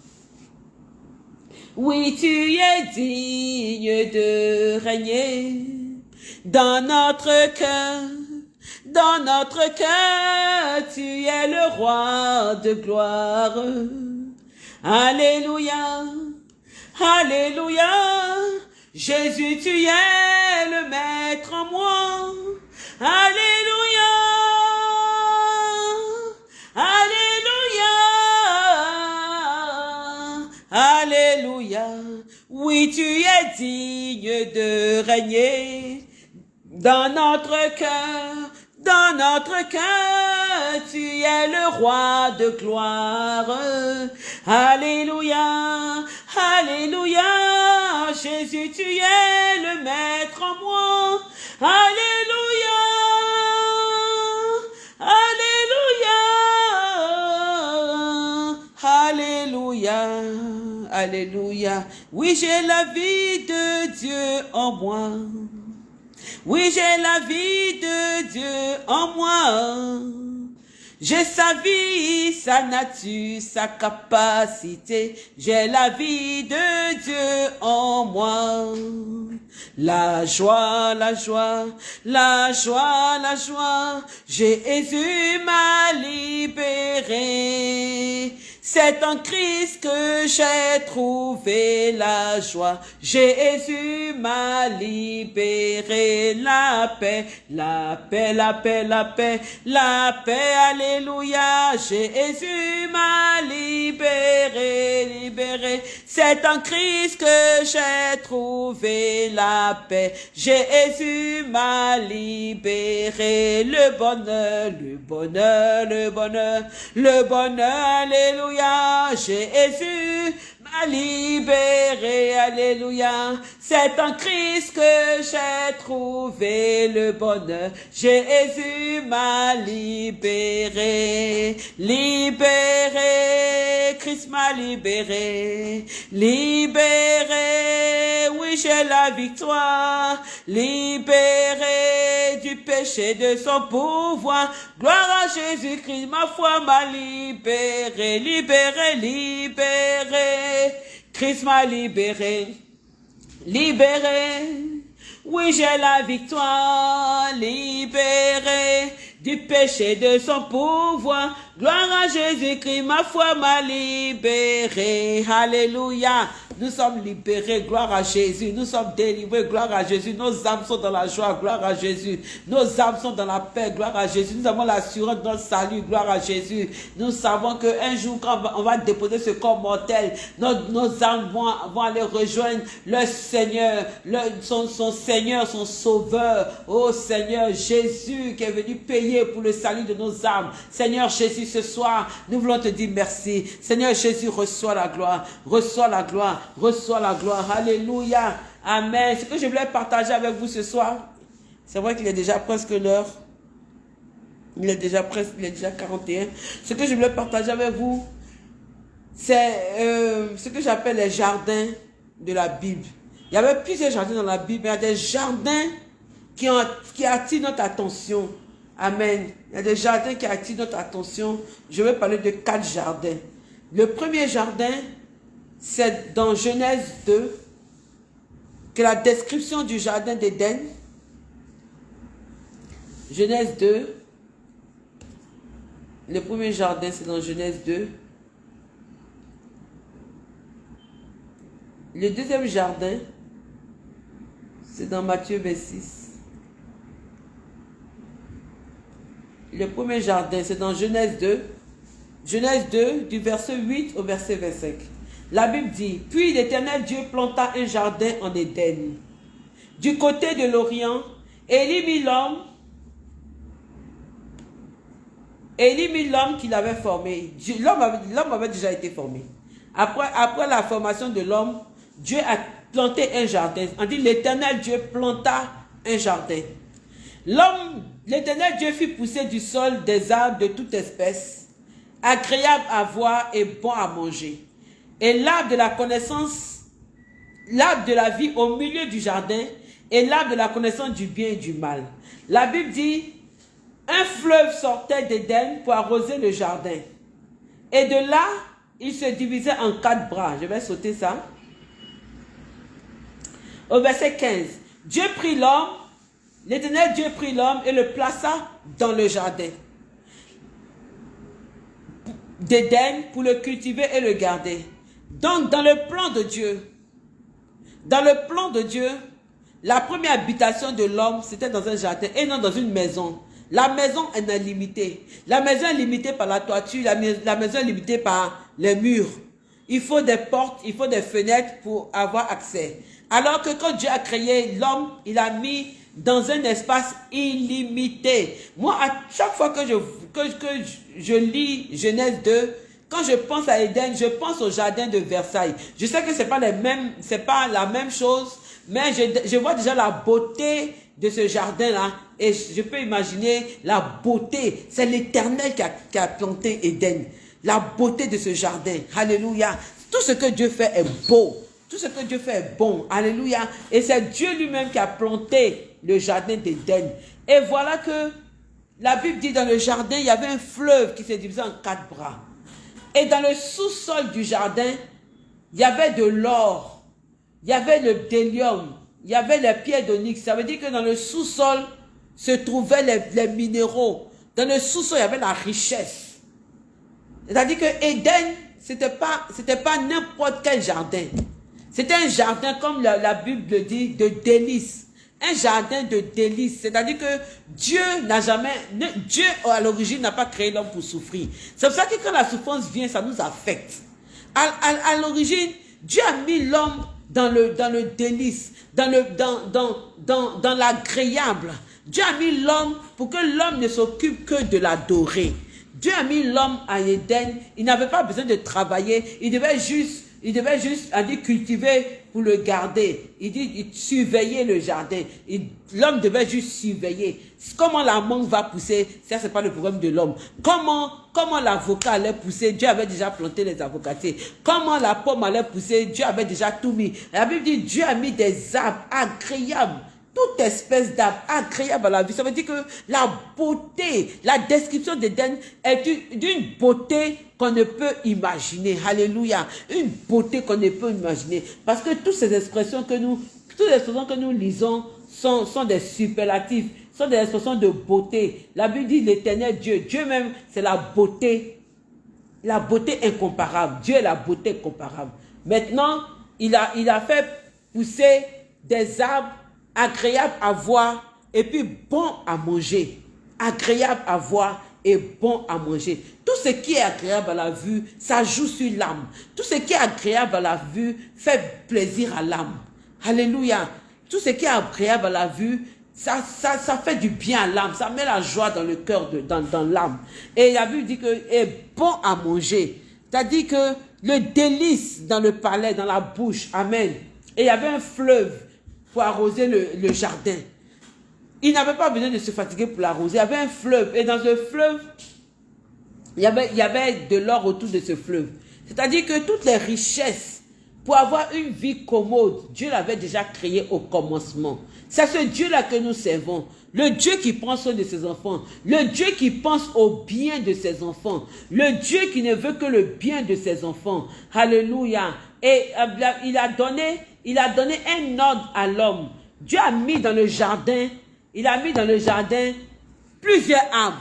Oui, tu es digne de régner dans notre cœur. Dans notre cœur, tu es le roi de gloire. Alléluia, Alléluia. Jésus, tu es le maître en moi. Alléluia. Alléluia. Alléluia. Oui, tu es digne de régner dans notre cœur. Dans notre cœur, tu es le roi de gloire. Alléluia, Alléluia, Jésus, tu es le maître en moi. Alléluia, Alléluia, Alléluia, Alléluia. Oui, j'ai la vie de Dieu en moi. Oui, j'ai la vie de Dieu en moi. J'ai sa vie, sa nature, sa capacité. J'ai la vie de Dieu en moi. La joie, la joie, la joie, la joie. Jésus m'a libéré. C'est en Christ que j'ai trouvé la joie. Jésus m'a libéré la paix, la paix, la paix, la paix, la paix, alléluia. Jésus m'a libéré, libéré. C'est en Christ que j'ai trouvé la paix. Jésus m'a libéré. Le bonheur, le bonheur, le bonheur, le bonheur, alléluia. Jésus libéré, alléluia. C'est en Christ que j'ai trouvé le bonheur. Jésus m'a libéré, libéré, Christ m'a libéré, libéré, oui j'ai la victoire, libéré du péché de son pouvoir. Gloire à Jésus-Christ, ma foi m'a libéré, libéré, libéré, Christ m'a libéré libéré. Oui, j'ai la victoire, libéré du péché de son pouvoir. Gloire à Jésus-Christ, ma foi m'a libéré. Alléluia. Nous sommes libérés, gloire à Jésus. Nous sommes délivrés, gloire à Jésus. Nos âmes sont dans la joie, gloire à Jésus. Nos âmes sont dans la paix, gloire à Jésus. Nous avons l'assurance de notre salut, gloire à Jésus. Nous savons qu'un jour, quand on va déposer ce corps mortel, nos, âmes vont, aller rejoindre le Seigneur, son Seigneur, son Sauveur. Oh Seigneur Jésus qui est venu payer pour le salut de nos âmes. Seigneur Jésus, ce soir, nous voulons te dire merci. Seigneur Jésus, reçois la gloire, reçois la gloire reçois la gloire. Alléluia. Amen. Ce que je voulais partager avec vous ce soir, c'est vrai qu'il est déjà presque l'heure. Il est déjà presque, il est déjà 41. Ce que je voulais partager avec vous, c'est euh, ce que j'appelle les jardins de la Bible. Il y avait plusieurs jardins dans la Bible, il y a des jardins qui, ont, qui attirent notre attention. Amen. Il y a des jardins qui attirent notre attention. Je vais parler de quatre jardins. Le premier jardin, c'est dans Genèse 2 que la description du jardin d'Éden, Genèse 2, le premier jardin c'est dans Genèse 2, le deuxième jardin c'est dans Matthieu 26, le premier jardin c'est dans Genèse 2, Genèse 2 du verset 8 au verset 25. La Bible dit, puis l'Éternel Dieu planta un jardin en Éden, du côté de l'Orient, et mit l'homme, et mit l'homme qu'il avait formé. L'homme avait, déjà été formé. Après, après la formation de l'homme, Dieu a planté un jardin. On dit l'Éternel Dieu planta un jardin. L'homme, l'Éternel Dieu fit pousser du sol des arbres de toute espèce, agréables à voir et bons à manger et l'arbre de la connaissance, l'arbre de la vie au milieu du jardin et l'arbre de la connaissance du bien et du mal. La Bible dit, un fleuve sortait d'Éden pour arroser le jardin. Et de là, il se divisait en quatre bras. Je vais sauter ça. Au verset 15. Dieu prit l'homme, l'éternel Dieu prit l'homme et le plaça dans le jardin d'Éden pour le cultiver et le garder. Donc, dans le plan de Dieu, dans le plan de Dieu, la première habitation de l'homme, c'était dans un jardin et non dans une maison. La maison est limitée. La maison est limitée par la toiture, la, maison est limitée par les murs. Il faut des portes, il faut des fenêtres pour avoir accès. Alors que quand Dieu a créé l'homme, il a mis dans un espace illimité. Moi, à chaque fois que je, que, que je lis Genèse 2, quand je pense à Éden, je pense au jardin de Versailles. Je sais que pas les mêmes, c'est pas la même chose, mais je, vois déjà la beauté de ce jardin-là et je peux imaginer la beauté. C'est l'Éternel qui a, qui a planté Éden. La beauté de ce jardin. Alléluia. Tout ce que Dieu fait est beau. Tout ce que Dieu fait est bon. Alléluia. Et c'est Dieu lui-même qui a planté le jardin d'Éden. Et voilà que la Bible dit dans le jardin, il y avait un fleuve qui s'est divisé en quatre bras. Et dans le sous-sol du jardin, il y avait de l'or, il y avait le délium, il y avait les pierres d'onyx. Ça veut dire que dans le sous-sol se trouvaient les, minéraux. Dans le sous-sol, il y avait la richesse. C'est-à-dire que Éden, c'était pas, pas n'importe quel jardin. C'était un jardin, comme la, la Bible le dit, de délices un jardin de délices. C'est-à-dire que Dieu n'a jamais, Dieu à l'origine n'a pas créé l'homme pour souffrir. C'est pour ça que quand la souffrance vient, ça nous affecte. À, à, l'origine, Dieu a mis l'homme dans le, dans le délice, dans le, dans, dans, dans, dans l'agréable. Dieu a mis l'homme pour que l'homme ne s'occupe que de l'adorer. Dieu a mis l'homme à Éden. Il n'avait pas besoin de travailler. Il devait juste, il devait juste, on dit, cultiver pour le garder. Il dit, il surveiller le jardin. L'homme devait juste surveiller. Comment la mangue va pousser, ça c'est pas le problème de l'homme. Comment, comment l'avocat allait pousser, Dieu avait déjà planté les avocatiers. Comment la pomme allait pousser, Dieu avait déjà tout mis. La Bible dit, Dieu a mis des arbres agréables toute espèce d'arbre agréable à la vie. Ça veut dire que la beauté, la description d'Éden est d'une beauté qu'on ne peut imaginer. Alléluia. Une beauté qu'on ne peut imaginer. Parce que toutes ces expressions que nous, toutes les expressions que nous lisons sont, sont des superlatifs, sont des expressions de beauté. La Bible dit l'éternel Dieu. Dieu même, c'est la beauté, la beauté incomparable. Dieu est la beauté incomparable. Maintenant, il a, il a fait pousser des arbres agréable à voir et puis bon à manger. Agréable à voir et bon à manger. Tout ce qui est agréable à la vue, ça joue sur l'âme. Tout ce qui est agréable à la vue fait plaisir à l'âme. Alléluia. Tout ce qui est agréable à la vue, ça, ça, fait du bien à l'âme. Ça met la joie dans le cœur, dans, dans l'âme. Et la Bible dit que est bon à manger. C'est-à-dire que le délice dans le palais, dans la bouche. Amen. Et il y avait un fleuve pour arroser le, jardin. Il n'avait pas besoin de se fatiguer pour l'arroser. Il y avait un fleuve. Et dans ce fleuve, il y avait, il y avait de l'or autour de ce fleuve. C'est-à-dire que toutes les richesses, pour avoir une vie commode, Dieu l'avait déjà créé au commencement. C'est ce Dieu-là que nous servons. Le Dieu qui prend soin de ses enfants. Le Dieu qui pense au bien de ses enfants. Le Dieu qui ne veut que le bien de ses enfants. Alléluia. Et euh, il a donné il a donné un ordre à l'homme. Dieu a mis dans le jardin, il a mis dans le jardin plusieurs arbres.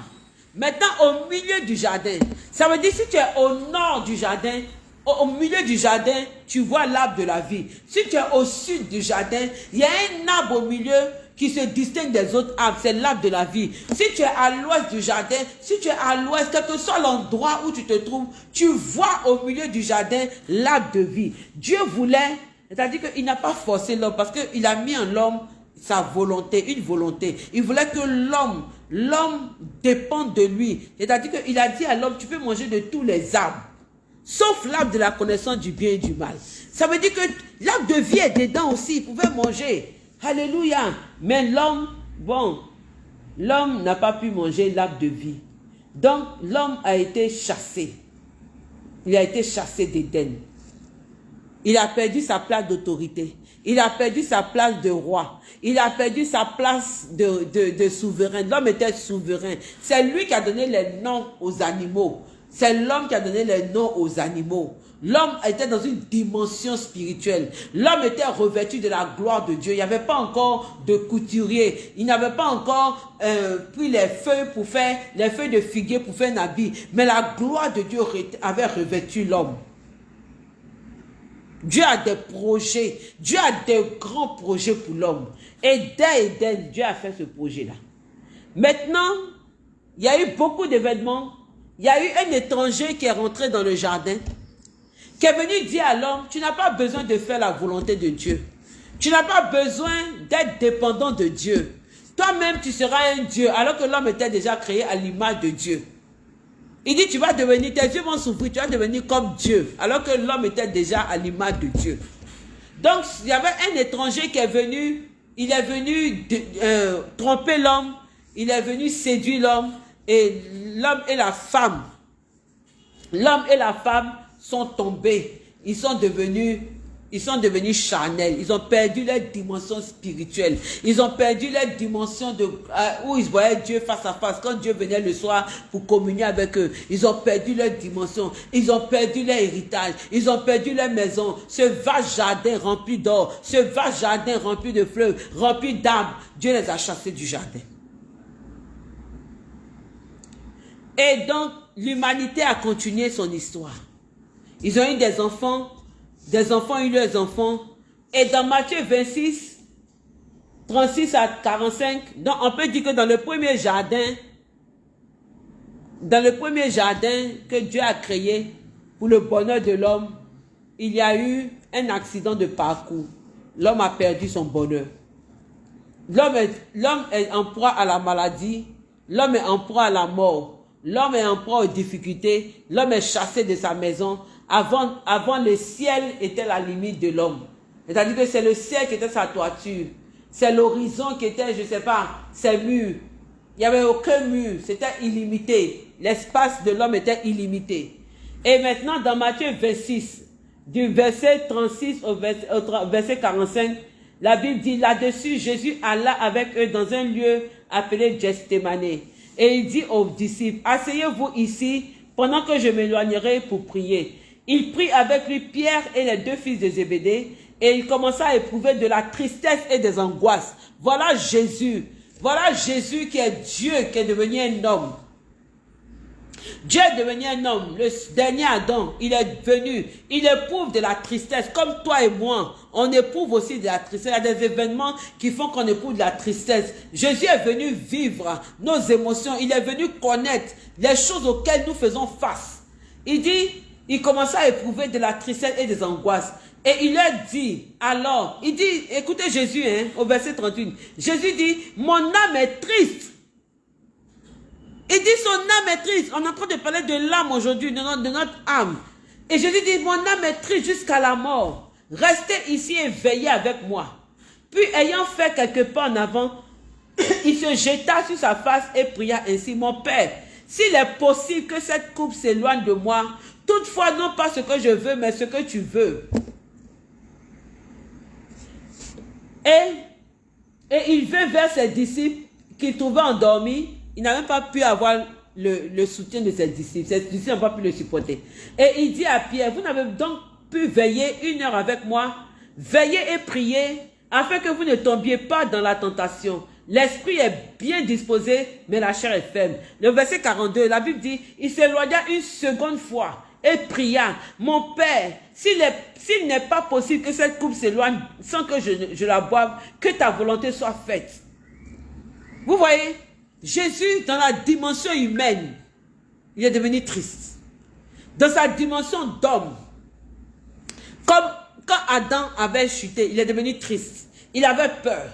Maintenant, au milieu du jardin, ça veut dire si tu es au nord du jardin, au, milieu du jardin, tu vois l'arbre de la vie. Si tu es au sud du jardin, il y a un arbre au milieu qui se distingue des autres arbres, c'est l'arbre de la vie. Si tu es à l'ouest du jardin, si tu es à l'ouest, quel que soit l'endroit où tu te trouves, tu vois au milieu du jardin l'arbre de vie. Dieu voulait c'est-à-dire qu'il n'a pas forcé l'homme parce qu'il a mis en l'homme sa volonté, une volonté. Il voulait que l'homme, l'homme dépende de lui. C'est-à-dire qu'il a dit à l'homme, tu peux manger de tous les arbres, sauf l'arbre de la connaissance du bien et du mal. Ça veut dire que l'arbre de vie est dedans aussi, il pouvait manger. Alléluia. Mais l'homme, bon, l'homme n'a pas pu manger l'arbre de vie. Donc l'homme a été chassé. Il a été chassé d'Éden. Il a perdu sa place d'autorité. Il a perdu sa place de roi. Il a perdu sa place de, souverain. L'homme était souverain. C'est lui qui a donné les noms aux animaux. C'est l'homme qui a donné les noms aux animaux. L'homme était dans une dimension spirituelle. L'homme était revêtu de la gloire de Dieu. Il n'y avait pas encore de couturier. Il n'avait pas encore euh, pris les feuilles pour faire, les feuilles de figuier pour faire un habit. Mais la gloire de Dieu avait revêtu l'homme. Dieu a des projets. Dieu a des grands projets pour l'homme. Et dès Eden, Dieu a fait ce projet-là. Maintenant, il y a eu beaucoup d'événements. Il y a eu un étranger qui est rentré dans le jardin, qui est venu dire à l'homme, tu n'as pas besoin de faire la volonté de Dieu. Tu n'as pas besoin d'être dépendant de Dieu. Toi-même, tu seras un Dieu, alors que l'homme était déjà créé à l'image de Dieu. Il dit, tu vas devenir, tes yeux vont souffrir, tu vas devenir comme Dieu. Alors que l'homme était déjà à l'image de Dieu. Donc, il y avait un étranger qui est venu, il est venu euh, tromper l'homme, il est venu séduire l'homme, et l'homme et la femme, l'homme et la femme sont tombés. Ils sont devenus ils sont devenus charnels. Ils ont perdu leur dimension spirituelle. Ils ont perdu leur dimension de, euh, où ils voyaient Dieu face à face. Quand Dieu venait le soir pour communier avec eux, ils ont perdu leur dimension. Ils ont perdu leur héritage. Ils ont perdu leur maison. Ce vaste jardin rempli d'or, ce vaste jardin rempli de fleurs, rempli d'arbres, Dieu les a chassés du jardin. Et donc, l'humanité a continué son histoire. Ils ont eu des enfants des enfants eu leurs enfants. Et dans Matthieu 26, 36 à 45, donc on peut dire que dans le premier jardin, dans le premier jardin que Dieu a créé pour le bonheur de l'homme, il y a eu un accident de parcours. L'homme a perdu son bonheur. L'homme est en proie à la maladie. L'homme est en proie à la mort. L'homme est en proie aux difficultés. L'homme est chassé de sa maison. Avant, avant, le ciel était la limite de l'homme. C'est-à-dire que c'est le ciel qui était sa toiture. C'est l'horizon qui était, je ne sais pas, ses murs. Il n'y avait aucun mur. C'était illimité. L'espace de l'homme était illimité. Et maintenant, dans Matthieu 26, du verset 36 au verset, 45, la Bible dit là-dessus, Jésus alla avec eux dans un lieu appelé Gethsemane. Et il dit aux disciples, asseyez-vous ici pendant que je m'éloignerai pour prier. Il prit avec lui Pierre et les deux fils de Zébédée et il commença à éprouver de la tristesse et des angoisses. Voilà Jésus. Voilà Jésus qui est Dieu, qui est devenu un homme. Dieu est devenu un homme, le dernier Adam, il est venu, il éprouve de la tristesse, comme toi et moi, on éprouve aussi de la tristesse, il y a des événements qui font qu'on éprouve de la tristesse. Jésus est venu vivre nos émotions, il est venu connaître les choses auxquelles nous faisons face. Il dit, il commença à éprouver de la tristesse et des angoisses. Et il leur dit, alors, il dit, écoutez Jésus, hein, au verset 31, Jésus dit, mon âme est triste il dit son âme est triste. On est en train de parler de l'âme aujourd'hui, de notre, âme. Et Jésus dit, mon âme est triste jusqu'à la mort. Restez ici et veillez avec moi. Puis ayant fait quelques pas en avant, il se jeta sur sa face et pria ainsi, mon Père, s'il est possible que cette coupe s'éloigne de moi, toutefois non pas ce que je veux, mais ce que tu veux. Et, il vint vers ses disciples qu'il trouvait endormis il n'a même pas pu avoir le, soutien de ses disciples. Ses disciples n'ont pas pu le supporter. Et il dit à Pierre, vous n'avez donc pu veiller une heure avec moi, veiller et prier, afin que vous ne tombiez pas dans la tentation. L'esprit est bien disposé, mais la chair est faible. Le verset 42, la Bible dit, il s'éloigna une seconde fois et pria, mon Père, s'il n'est pas possible que cette coupe s'éloigne sans que je, je la boive, que ta volonté soit faite. Vous voyez Jésus, dans la dimension humaine, il est devenu triste. Dans sa dimension d'homme, comme quand Adam avait chuté, il est devenu triste. Il avait peur.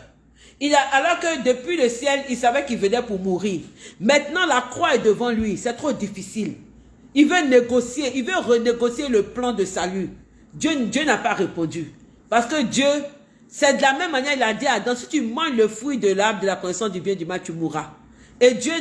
Il a, alors que depuis le ciel, il savait qu'il venait pour mourir. Maintenant, la croix est devant lui. C'est trop difficile. Il veut négocier, il veut renégocier le plan de salut. Dieu, Dieu n'a pas répondu. Parce que Dieu, c'est de la même manière, il a dit à Adam, si tu manges le fruit de l'arbre de la connaissance du bien du mal, tu mourras. Et Dieu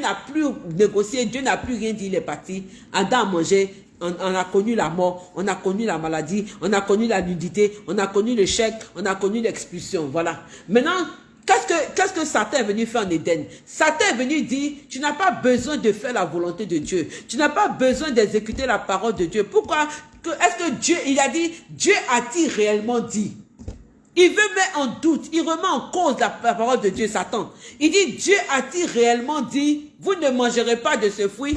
n'a plus négocié, Dieu n'a plus rien dit, il est parti. Adam a mangé, on, a connu la mort, on a connu la maladie, on a connu la nudité, on a connu l'échec, on a connu l'expulsion. Voilà. Maintenant, qu'est-ce que, qu'est-ce que Satan est venu faire en Éden? Satan est venu dire, tu n'as pas besoin de faire la volonté de Dieu. Tu n'as pas besoin d'exécuter la parole de Dieu. Pourquoi? Est-ce que Dieu, il a dit, Dieu a-t-il réellement dit? Il veut mettre en doute, il remet en cause la, parole de Dieu, Satan. Il dit, Dieu a-t-il réellement dit, vous ne mangerez pas de ce fruit?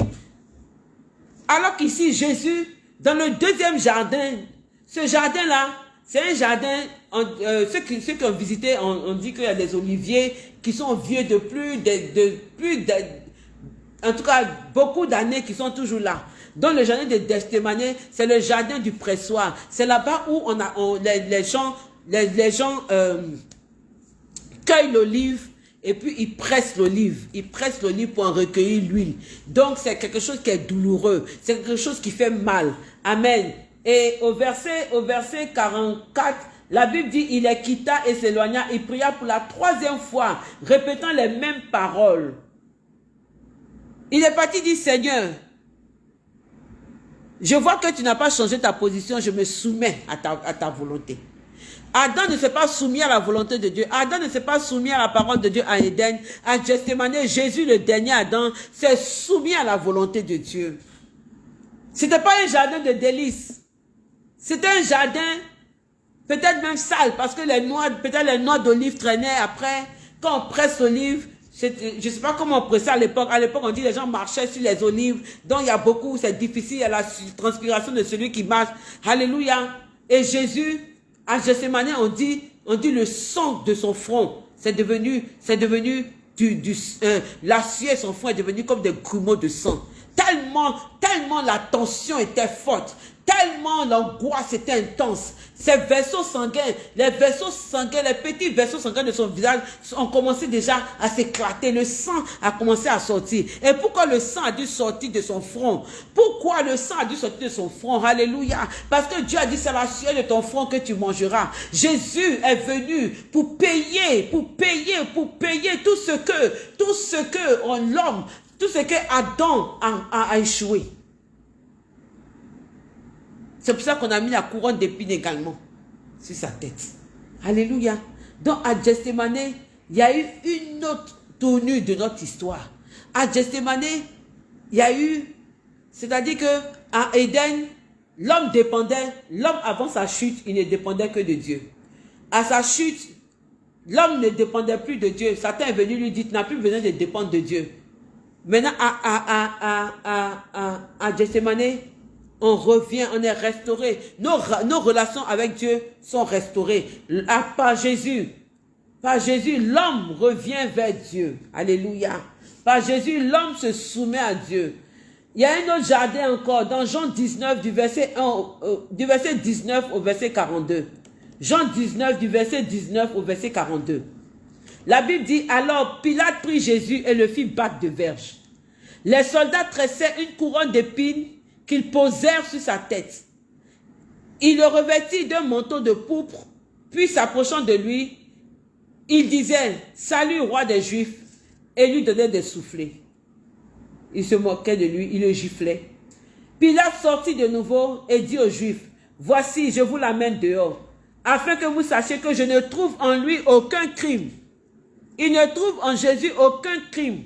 Alors qu'ici, Jésus, dans le deuxième jardin, ce jardin-là, c'est un jardin, euh, ceux, qui, ceux, qui, ont visité, on, dit qu'il y a des oliviers qui sont vieux de plus de, de plus en tout cas, beaucoup d'années qui sont toujours là. Dans le jardin de Destémané, c'est le jardin du pressoir. C'est là-bas où on a, les, les gens les, gens euh, cueillent l'olive et puis ils pressent l'olive. Ils pressent l'olive pour en recueillir l'huile. Donc c'est quelque chose qui est douloureux. C'est quelque chose qui fait mal. Amen. Et au verset, au verset 44, la Bible dit, il les quitta et s'éloigna. Il pria pour la troisième fois, répétant les mêmes paroles. Il est parti dit, Seigneur, je vois que tu n'as pas changé ta position, je me soumets à ta, volonté. Adam ne s'est pas soumis à la volonté de Dieu. Adam ne s'est pas soumis à la parole de Dieu à Éden. À Gethsemane, Jésus, le dernier Adam, s'est soumis à la volonté de Dieu. C'était pas un jardin de délices. C'était un jardin peut-être même sale parce que les noix, peut-être les noix d'olive traînaient après. Quand on presse l'olive, je ne sais pas comment on pressait à l'époque. À l'époque, on dit que les gens marchaient sur les olives. Donc, il y a beaucoup, c'est difficile. Il y a la transpiration de celui qui marche. Alléluia. Et Jésus à Gethsemane, on dit, on dit le sang de son front. C'est devenu, c'est devenu du, du euh, la sueur son front est devenu comme des grumeaux de sang. Tellement, tellement la tension était forte. Tellement l'angoisse était intense. Ces vaisseaux sanguins, les vaisseaux sanguins, les petits vaisseaux sanguins de son visage ont commencé déjà à s'éclater. Le sang a commencé à sortir. Et pourquoi le sang a dû sortir de son front? Pourquoi le sang a dû sortir de son front? Alléluia. Parce que Dieu a dit, c'est la sueur de ton front que tu mangeras. Jésus est venu pour payer, pour payer, pour payer tout ce que, tout ce que l'homme, tout ce que Adam a, a échoué. C'est pour ça qu'on a mis la couronne d'épines également sur sa tête. Alléluia. Donc à Gethsemane, il y a eu une autre tournure de notre histoire. À Gethsemane, il y a eu, c'est-à-dire que à Éden, l'homme dépendait, l'homme avant sa chute, il ne dépendait que de Dieu. À sa chute, l'homme ne dépendait plus de Dieu. Satan est venu lui dire, tu n'as plus besoin de dépendre de Dieu. Maintenant, à, à, à, à, à, à on revient, on est restauré. Nos, nos relations avec Dieu sont restaurées. Par Jésus, par Jésus, l'homme revient vers Dieu. Alléluia. Par Jésus, l'homme se soumet à Dieu. Il y a un autre jardin encore, dans Jean 19, du verset, 1, euh, du verset 19 au verset 42. Jean 19, du verset 19 au verset 42. La Bible dit, alors Pilate prit Jésus et le fit battre de verge. Les soldats tressaient une couronne d'épines qu'ils posèrent sur sa tête. Il le revêtit d'un manteau de pourpre, puis s'approchant de lui, il disait, salut roi des Juifs, et lui donnait des soufflets. Il se moquait de lui, il le giflait. Pilate sortit de nouveau et dit aux Juifs, voici, je vous l'amène dehors, afin que vous sachiez que je ne trouve en lui aucun crime. Il ne trouve en Jésus aucun crime.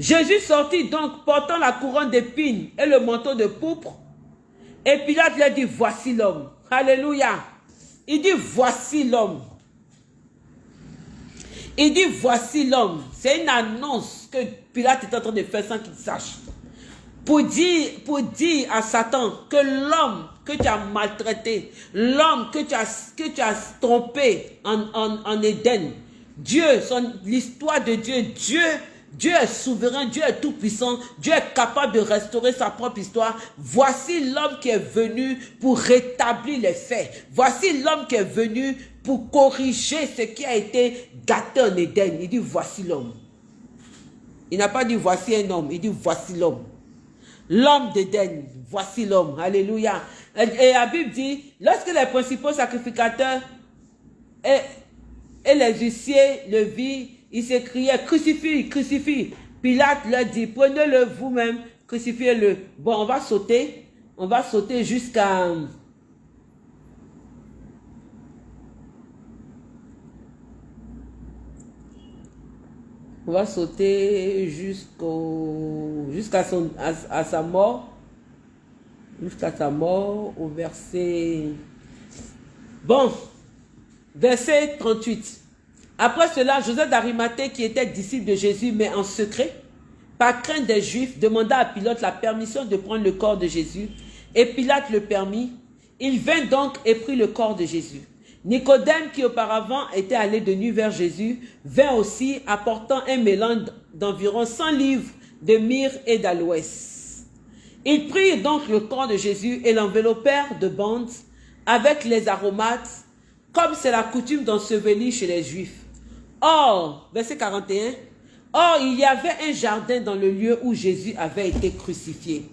Jésus sortit donc portant la couronne d'épines et le manteau de pourpre. Et Pilate lui dit, voici l'homme. Alléluia. Il dit, voici l'homme. Il dit, voici l'homme. C'est une annonce que Pilate est en train de faire sans qu'il sache. Pour dire, à Satan que l'homme que tu as maltraité, l'homme que tu as, que tu as trompé en, en, en Éden, Dieu, l'histoire de Dieu, Dieu Dieu est souverain, Dieu est tout-puissant, Dieu est capable de restaurer sa propre histoire. Voici l'homme qui est venu pour rétablir les faits. Voici l'homme qui est venu pour corriger ce qui a été gâté en Éden. Il dit voici l'homme. Il n'a pas dit voici un homme, il dit voici l'homme. L'homme d'Éden, voici l'homme. Alléluia. Et la Bible dit, lorsque les principaux sacrificateurs et, les huissiers le virent, il s'écriait, crucifie, crucifie. Pilate leur dit, prenez-le vous-même, crucifiez-le. Bon, on va sauter, on va sauter jusqu'à... On va sauter jusqu'au jusqu'à son à, sa mort. Jusqu'à sa mort au verset. Bon. Verset 38. Après cela, Joseph d'Arimathée, qui était disciple de Jésus, mais en secret, par crainte des Juifs, demanda à Pilate la permission de prendre le corps de Jésus. Et Pilate le permit. Il vint donc et prit le corps de Jésus. Nicodème, qui auparavant était allé de nuit vers Jésus, vint aussi apportant un mélange d'environ 100 livres de myrrhe et d'aloès. Ils prirent donc le corps de Jésus et l'enveloppèrent de bandes avec les aromates, comme c'est la coutume d'ensevelir chez les Juifs. Or, verset 41, Or, il y avait un jardin dans le lieu où Jésus avait été crucifié.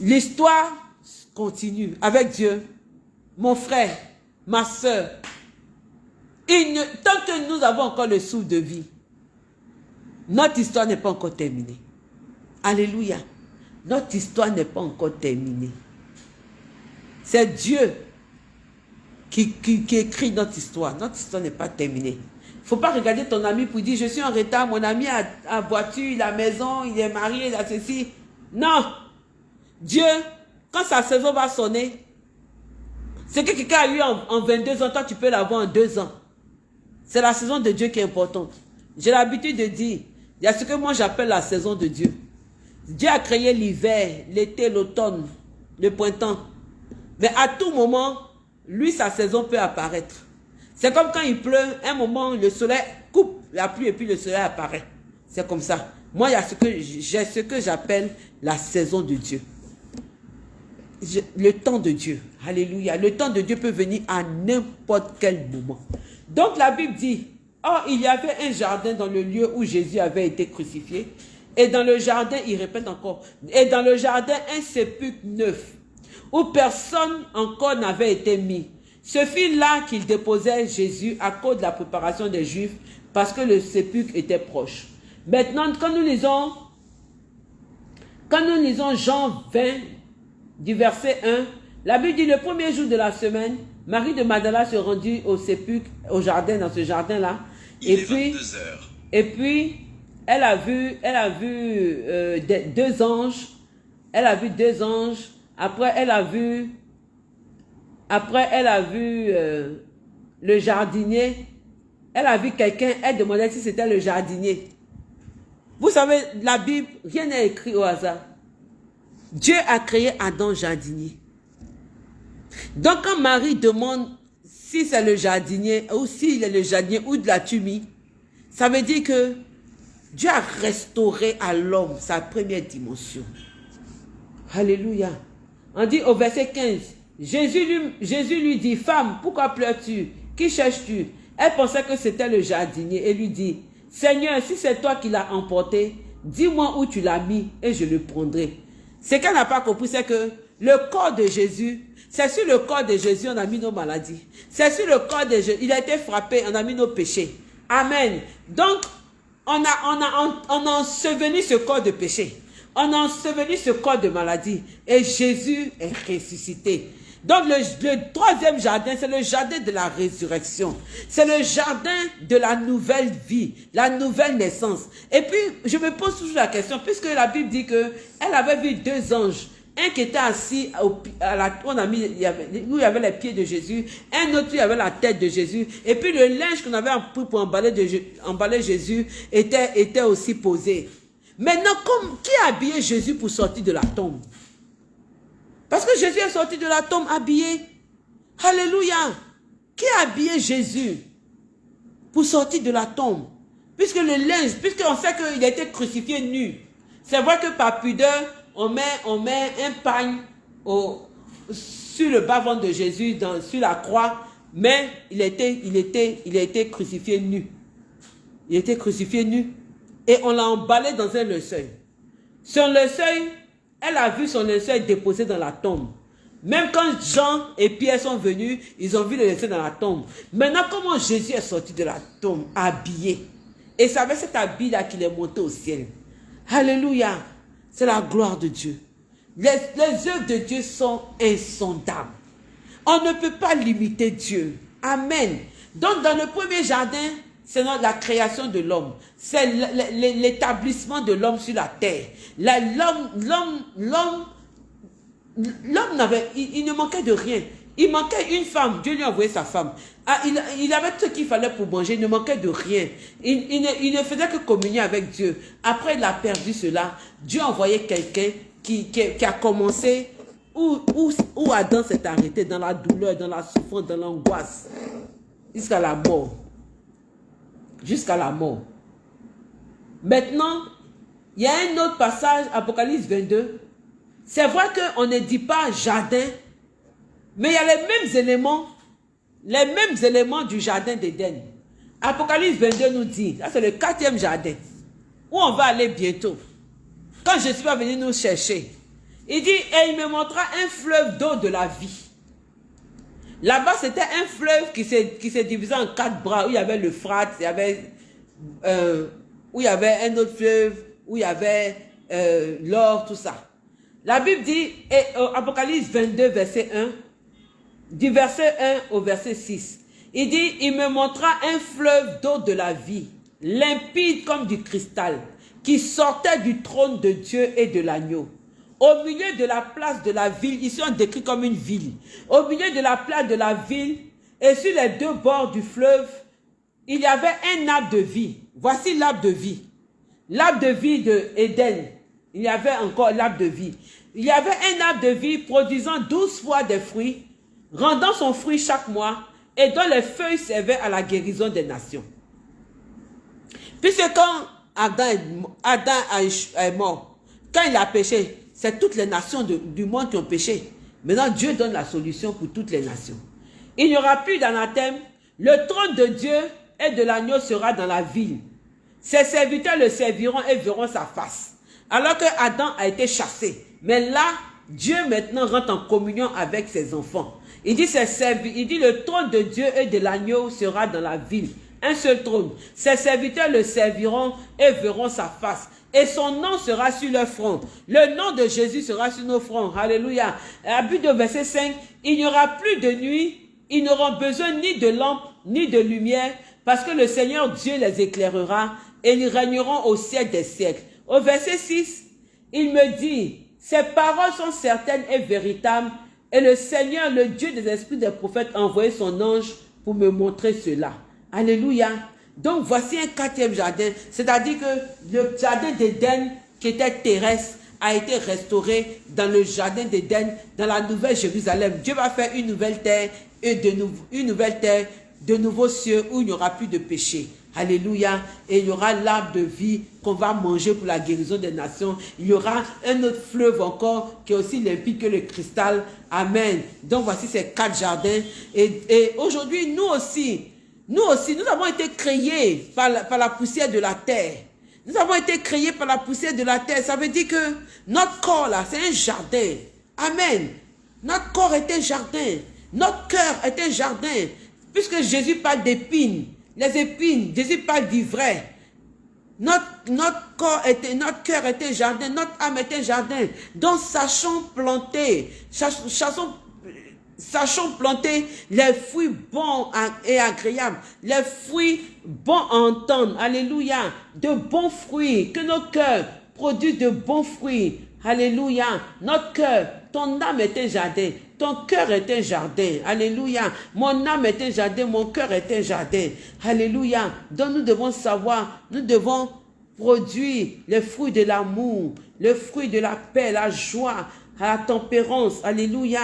L'histoire continue avec Dieu. Mon frère, ma soeur, tant que nous avons encore le souffle de vie, notre histoire n'est pas encore terminée. Alléluia. Notre histoire n'est pas encore terminée. C'est Dieu qui, écrit notre histoire. Notre histoire n'est pas terminée. Il ne faut pas regarder ton ami pour dire, je suis en retard, mon ami a, a voiture, il a maison, il est marié, il a ceci. Non. Dieu, quand sa saison va sonner, ce que quelqu'un a eu en, 22 ans, toi tu peux l'avoir en 2 ans. C'est la saison de Dieu qui est importante. J'ai l'habitude de dire, il y a ce que moi j'appelle la saison de Dieu. Dieu a créé l'hiver, l'été, l'automne, le printemps. Mais à tout moment, lui, sa saison peut apparaître. C'est comme quand il pleut, un moment, le soleil coupe la pluie et puis le soleil apparaît. C'est comme ça. Moi, j'ai ce que j'appelle la saison de Dieu. le temps de Dieu. Alléluia. Le temps de Dieu peut venir à n'importe quel moment. Donc la Bible dit, oh, il y avait un jardin dans le lieu où Jésus avait été crucifié. Et dans le jardin, il répète encore, et dans le jardin, un sépulcre neuf, où personne encore n'avait été mis. Ce fut là qu'il déposait Jésus à cause de la préparation des Juifs, parce que le sépulcre était proche. Maintenant, quand nous lisons, quand nous lisons Jean 20, du verset 1, la Bible dit le premier jour de la semaine, Marie de Magdala se rendit au sépulcre, au jardin, dans ce jardin-là. Et puis, et puis, elle a vu, elle a vu euh, deux anges. Elle a vu deux anges. Après, elle a vu, après, elle a vu euh, le jardinier. Elle a vu quelqu'un. Elle demandait si c'était le jardinier. Vous savez, la Bible, rien n'est écrit au hasard. Dieu a créé Adam jardinier. Donc quand Marie demande si c'est le jardinier ou s'il est le jardinier ou de la tumie, ça veut dire que Dieu a restauré à l'homme sa première dimension. Alléluia. On dit au verset 15, Jésus lui, dit, femme, pourquoi pleures-tu? Qui cherches-tu? Elle pensait que c'était le jardinier et lui dit, Seigneur, si c'est toi qui l'as emporté, dis-moi où tu l'as mis et je le prendrai. Ce qu'elle n'a pas compris, c'est que le corps de Jésus, c'est sur le corps de Jésus, on a mis nos maladies. C'est sur le corps de Jésus, il a été frappé, on a mis nos péchés. Amen. Donc, on a, on a, on, a enseveli ce corps de péché. On a enseveli ce corps de maladie. Et Jésus est ressuscité. Donc le, troisième jardin, c'est le jardin de la résurrection. C'est le jardin de la nouvelle vie, la nouvelle naissance. Et puis, je me pose toujours la question, puisque la Bible dit que elle avait vu deux anges. Un qui était assis, à la, on a mis, il y avait, où il y avait les pieds de Jésus. Un autre, il y avait la tête de Jésus. Et puis le linge qu'on avait pris pour emballer, Jésus était aussi posé. Maintenant, qui a habillé Jésus pour sortir de la tombe? Parce que Jésus est sorti de la tombe habillé. Alléluia. Qui a habillé Jésus pour sortir de la tombe? Puisque le linge, puisqu'on sait qu'il a été crucifié nu. C'est vrai que par pudeur, on met, on met un pagne sur le bas-ventre de Jésus, sur la croix, mais il était, était, a été crucifié nu. Il a été crucifié nu. Et on l'a emballé dans un. Sur le seuil, elle a vu son linceul déposé dans la tombe. Même quand Jean et Pierre sont venus, ils ont vu le linceul dans la tombe. Maintenant, comment Jésus est sorti de la tombe, habillé? Et c'est avec cet habit-là qu'il est monté au ciel. Alléluia. C'est la gloire de Dieu. Les, les œuvres de Dieu sont insondables. On ne peut pas limiter Dieu. Amen. Donc, dans le premier jardin, c'est la création de l'homme. C'est l'établissement de l'homme sur la terre. L'homme, l'homme, l'homme, n'avait, il, ne manquait de rien. Il manquait une femme. Dieu lui a envoyé sa femme. Ah, il, avait tout ce qu'il fallait pour manger. Il ne manquait de rien. Il, ne, faisait que communier avec Dieu. Après, il a perdu cela. Dieu a envoyé quelqu'un qui, qui, a commencé où, où, où Adam s'est arrêté dans la douleur, dans la souffrance, dans l'angoisse, jusqu'à la mort jusqu'à la mort. Maintenant, il y a un autre passage, Apocalypse 22. C'est vrai qu'on ne dit pas jardin, mais il y a les mêmes éléments, les mêmes éléments du jardin d'Éden. Apocalypse 22 nous dit, ça c'est le quatrième jardin, où on va aller bientôt. Quand Jésus va venir nous chercher, il dit, et il me montra un fleuve d'eau de la vie Là-bas, c'était un fleuve qui s'est divisé en quatre bras, où il y avait le Frat, il y avait, euh, où il y avait un autre fleuve, où il y avait euh, l'or, tout ça. La Bible dit, et, Apocalypse 22, verset 1, du verset 1 au verset 6, il dit, il me montra un fleuve d'eau de la vie, limpide comme du cristal, qui sortait du trône de Dieu et de l'agneau. Au milieu de la place de la ville, ici on décrit comme une ville. Au milieu de la place de la ville et sur les deux bords du fleuve, il y avait un arbre de vie. Voici l'arbre de vie. L'arbre de vie de. Il y avait encore l'arbre de vie. Il y avait un arbre de vie produisant douze fois des fruits, rendant son fruit chaque mois et dont les feuilles servaient à la guérison des nations. Puisque quand Adam, Adam est mort, quand il a péché, c'est toutes les nations du monde qui ont péché. Maintenant, Dieu donne la solution pour toutes les nations. Il n'y aura plus d'anathème. Le trône de Dieu et de l'agneau sera dans la ville. Ses serviteurs le serviront et verront sa face. Alors que Adam a été chassé. Mais là, Dieu maintenant rentre en communion avec ses enfants. Il dit, il dit le trône de Dieu et de l'agneau sera dans la ville. Un seul trône. Ses serviteurs le serviront et verront sa face. Et son nom sera sur leur front. Le nom de Jésus sera sur nos fronts. Alléluia. À but de verset 5, il n'y aura plus de nuit. Ils n'auront besoin ni de lampe, ni de lumière, parce que le Seigneur Dieu les éclairera et ils régneront au siècle des siècles. Au verset 6, il me dit, ces paroles sont certaines et véritables, et le Seigneur, le Dieu des esprits des prophètes, a envoyé son ange pour me montrer cela. Alléluia. Donc voici un quatrième jardin, c'est-à-dire que le jardin d'Éden qui était terrestre a été restauré dans le jardin d'Éden, dans la nouvelle Jérusalem. Dieu va faire une nouvelle terre et de une nouvelle terre, de nouveaux cieux où il n'y aura plus de péché. Alléluia. Et il y aura l'arbre de vie qu'on va manger pour la guérison des nations. Il y aura un autre fleuve encore qui est aussi limpide que le cristal. Amen. Donc voici ces quatre jardins. Et, et aujourd'hui, nous aussi, nous aussi, nous avons été créés par la, poussière de la terre. Nous avons été créés par la poussière de la terre. Ça veut dire que notre corps là, c'est un jardin. Amen. Notre corps est un jardin. Notre cœur est un jardin. Puisque Jésus parle d'épines les épines, Jésus parle d'ivraie. Notre, notre corps était, notre cœur était un jardin, notre âme était un jardin. Donc sachons planter, sachons, sachons planter les fruits bons et agréables, les fruits bons à entendre, alléluia, de bons fruits, que nos cœurs produisent de bons fruits, alléluia, notre cœur, ton âme est un jardin, ton cœur est un jardin. Alléluia. Mon âme est un jardin, mon cœur est un jardin. Alléluia. Donc nous devons savoir, nous devons produire les fruits de l'amour, le fruit de la paix, la joie, la tempérance. Alléluia.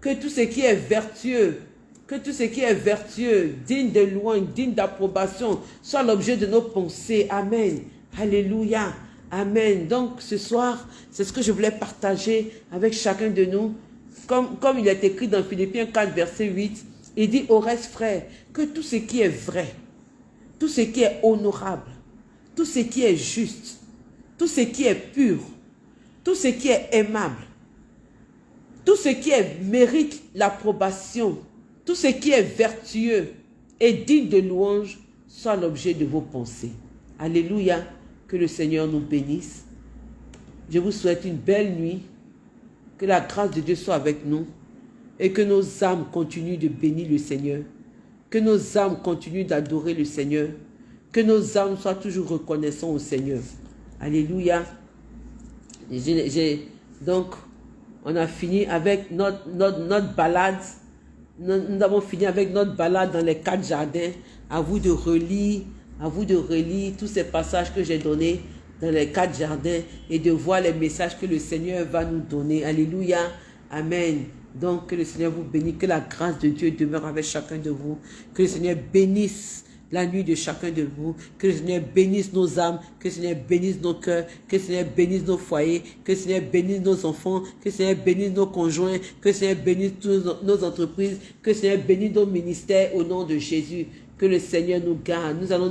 Que tout ce qui est vertueux, que tout ce qui est vertueux, digne de loin, digne d'approbation, soit l'objet de nos pensées. Amen. Alléluia. Amen. Donc ce soir, c'est ce que je voulais partager avec chacun de nous comme, il est écrit dans Philippiens 4, verset 8, il dit au reste, frère, que tout ce qui est vrai, tout ce qui est honorable, tout ce qui est juste, tout ce qui est pur, tout ce qui est aimable, tout ce qui mérite l'approbation, tout ce qui est vertueux et digne de louange, soit l'objet de vos pensées. Alléluia, que le Seigneur nous bénisse. Je vous souhaite une belle nuit que la grâce de Dieu soit avec nous et que nos âmes continuent de bénir le Seigneur. Que nos âmes continuent d'adorer le Seigneur. Que nos âmes soient toujours reconnaissants au Seigneur. Alléluia. donc, on a fini avec notre, notre, balade. Nous, nous, avons fini avec notre balade dans les quatre jardins. À vous de relire, à vous de relire tous ces passages que j'ai donnés dans les quatre jardins et de voir les messages que le Seigneur va nous donner. Alléluia. Amen. Donc, que le Seigneur vous bénisse, que la grâce de Dieu demeure avec chacun de vous, que le Seigneur bénisse la nuit de chacun de vous, que le Seigneur bénisse nos âmes, que le Seigneur bénisse nos cœurs, que le Seigneur bénisse nos foyers, que le Seigneur bénisse nos enfants, que le Seigneur bénisse nos conjoints, que le Seigneur bénisse toutes nos entreprises, que le Seigneur bénisse nos ministères au nom de Jésus. Que le Seigneur nous garde. Nous allons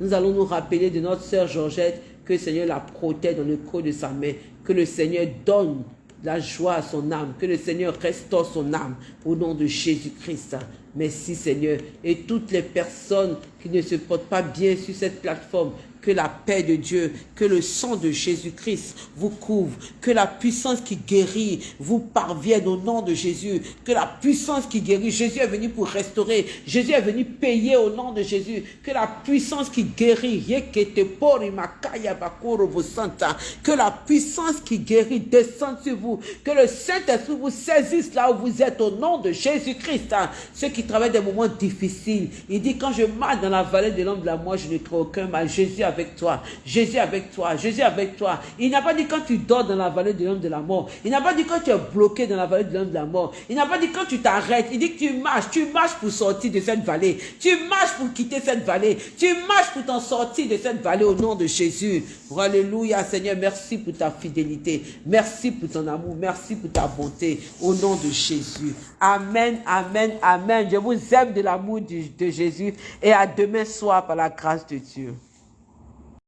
nous, allons nous rappeler de notre sœur Georgette que le Seigneur la protège dans le creux de sa main. Que le Seigneur donne la joie à son âme. Que le Seigneur restaure son âme au nom de Jésus-Christ. Merci Seigneur. Et toutes les personnes qui ne se portent pas bien sur cette plateforme, que la paix de Dieu, que le sang de Jésus-Christ vous couvre, que la puissance qui guérit vous parvienne au nom de Jésus, que la puissance qui guérit, Jésus est venu pour restaurer, Jésus est venu payer au nom de Jésus, que la puissance qui guérit, que la puissance qui guérit descende sur vous, que le Saint-Esprit vous saisisse là où vous êtes au nom de Jésus-Christ. Ceux qui travaillent des moments difficiles, il dit quand je marche dans la vallée de l'homme de la mort, je ne trouve aucun mal. Jésus a avec toi. Jésus avec toi. Jésus avec toi. Il n'a pas dit quand tu dors dans la vallée de l'homme de la mort. Il n'a pas dit quand tu es bloqué dans la vallée de l'homme de la mort. Il n'a pas dit quand tu t'arrêtes. Il dit que tu marches. Tu marches pour sortir de cette vallée. Tu marches pour quitter cette vallée. Tu marches pour t'en sortir de cette vallée au nom de Jésus. Alléluia, Seigneur. Merci pour ta fidélité. Merci pour ton amour. Merci pour ta bonté. Au nom de Jésus. Amen, amen, amen. Je vous aime de l'amour de Jésus. Et à demain soir par la grâce de Dieu.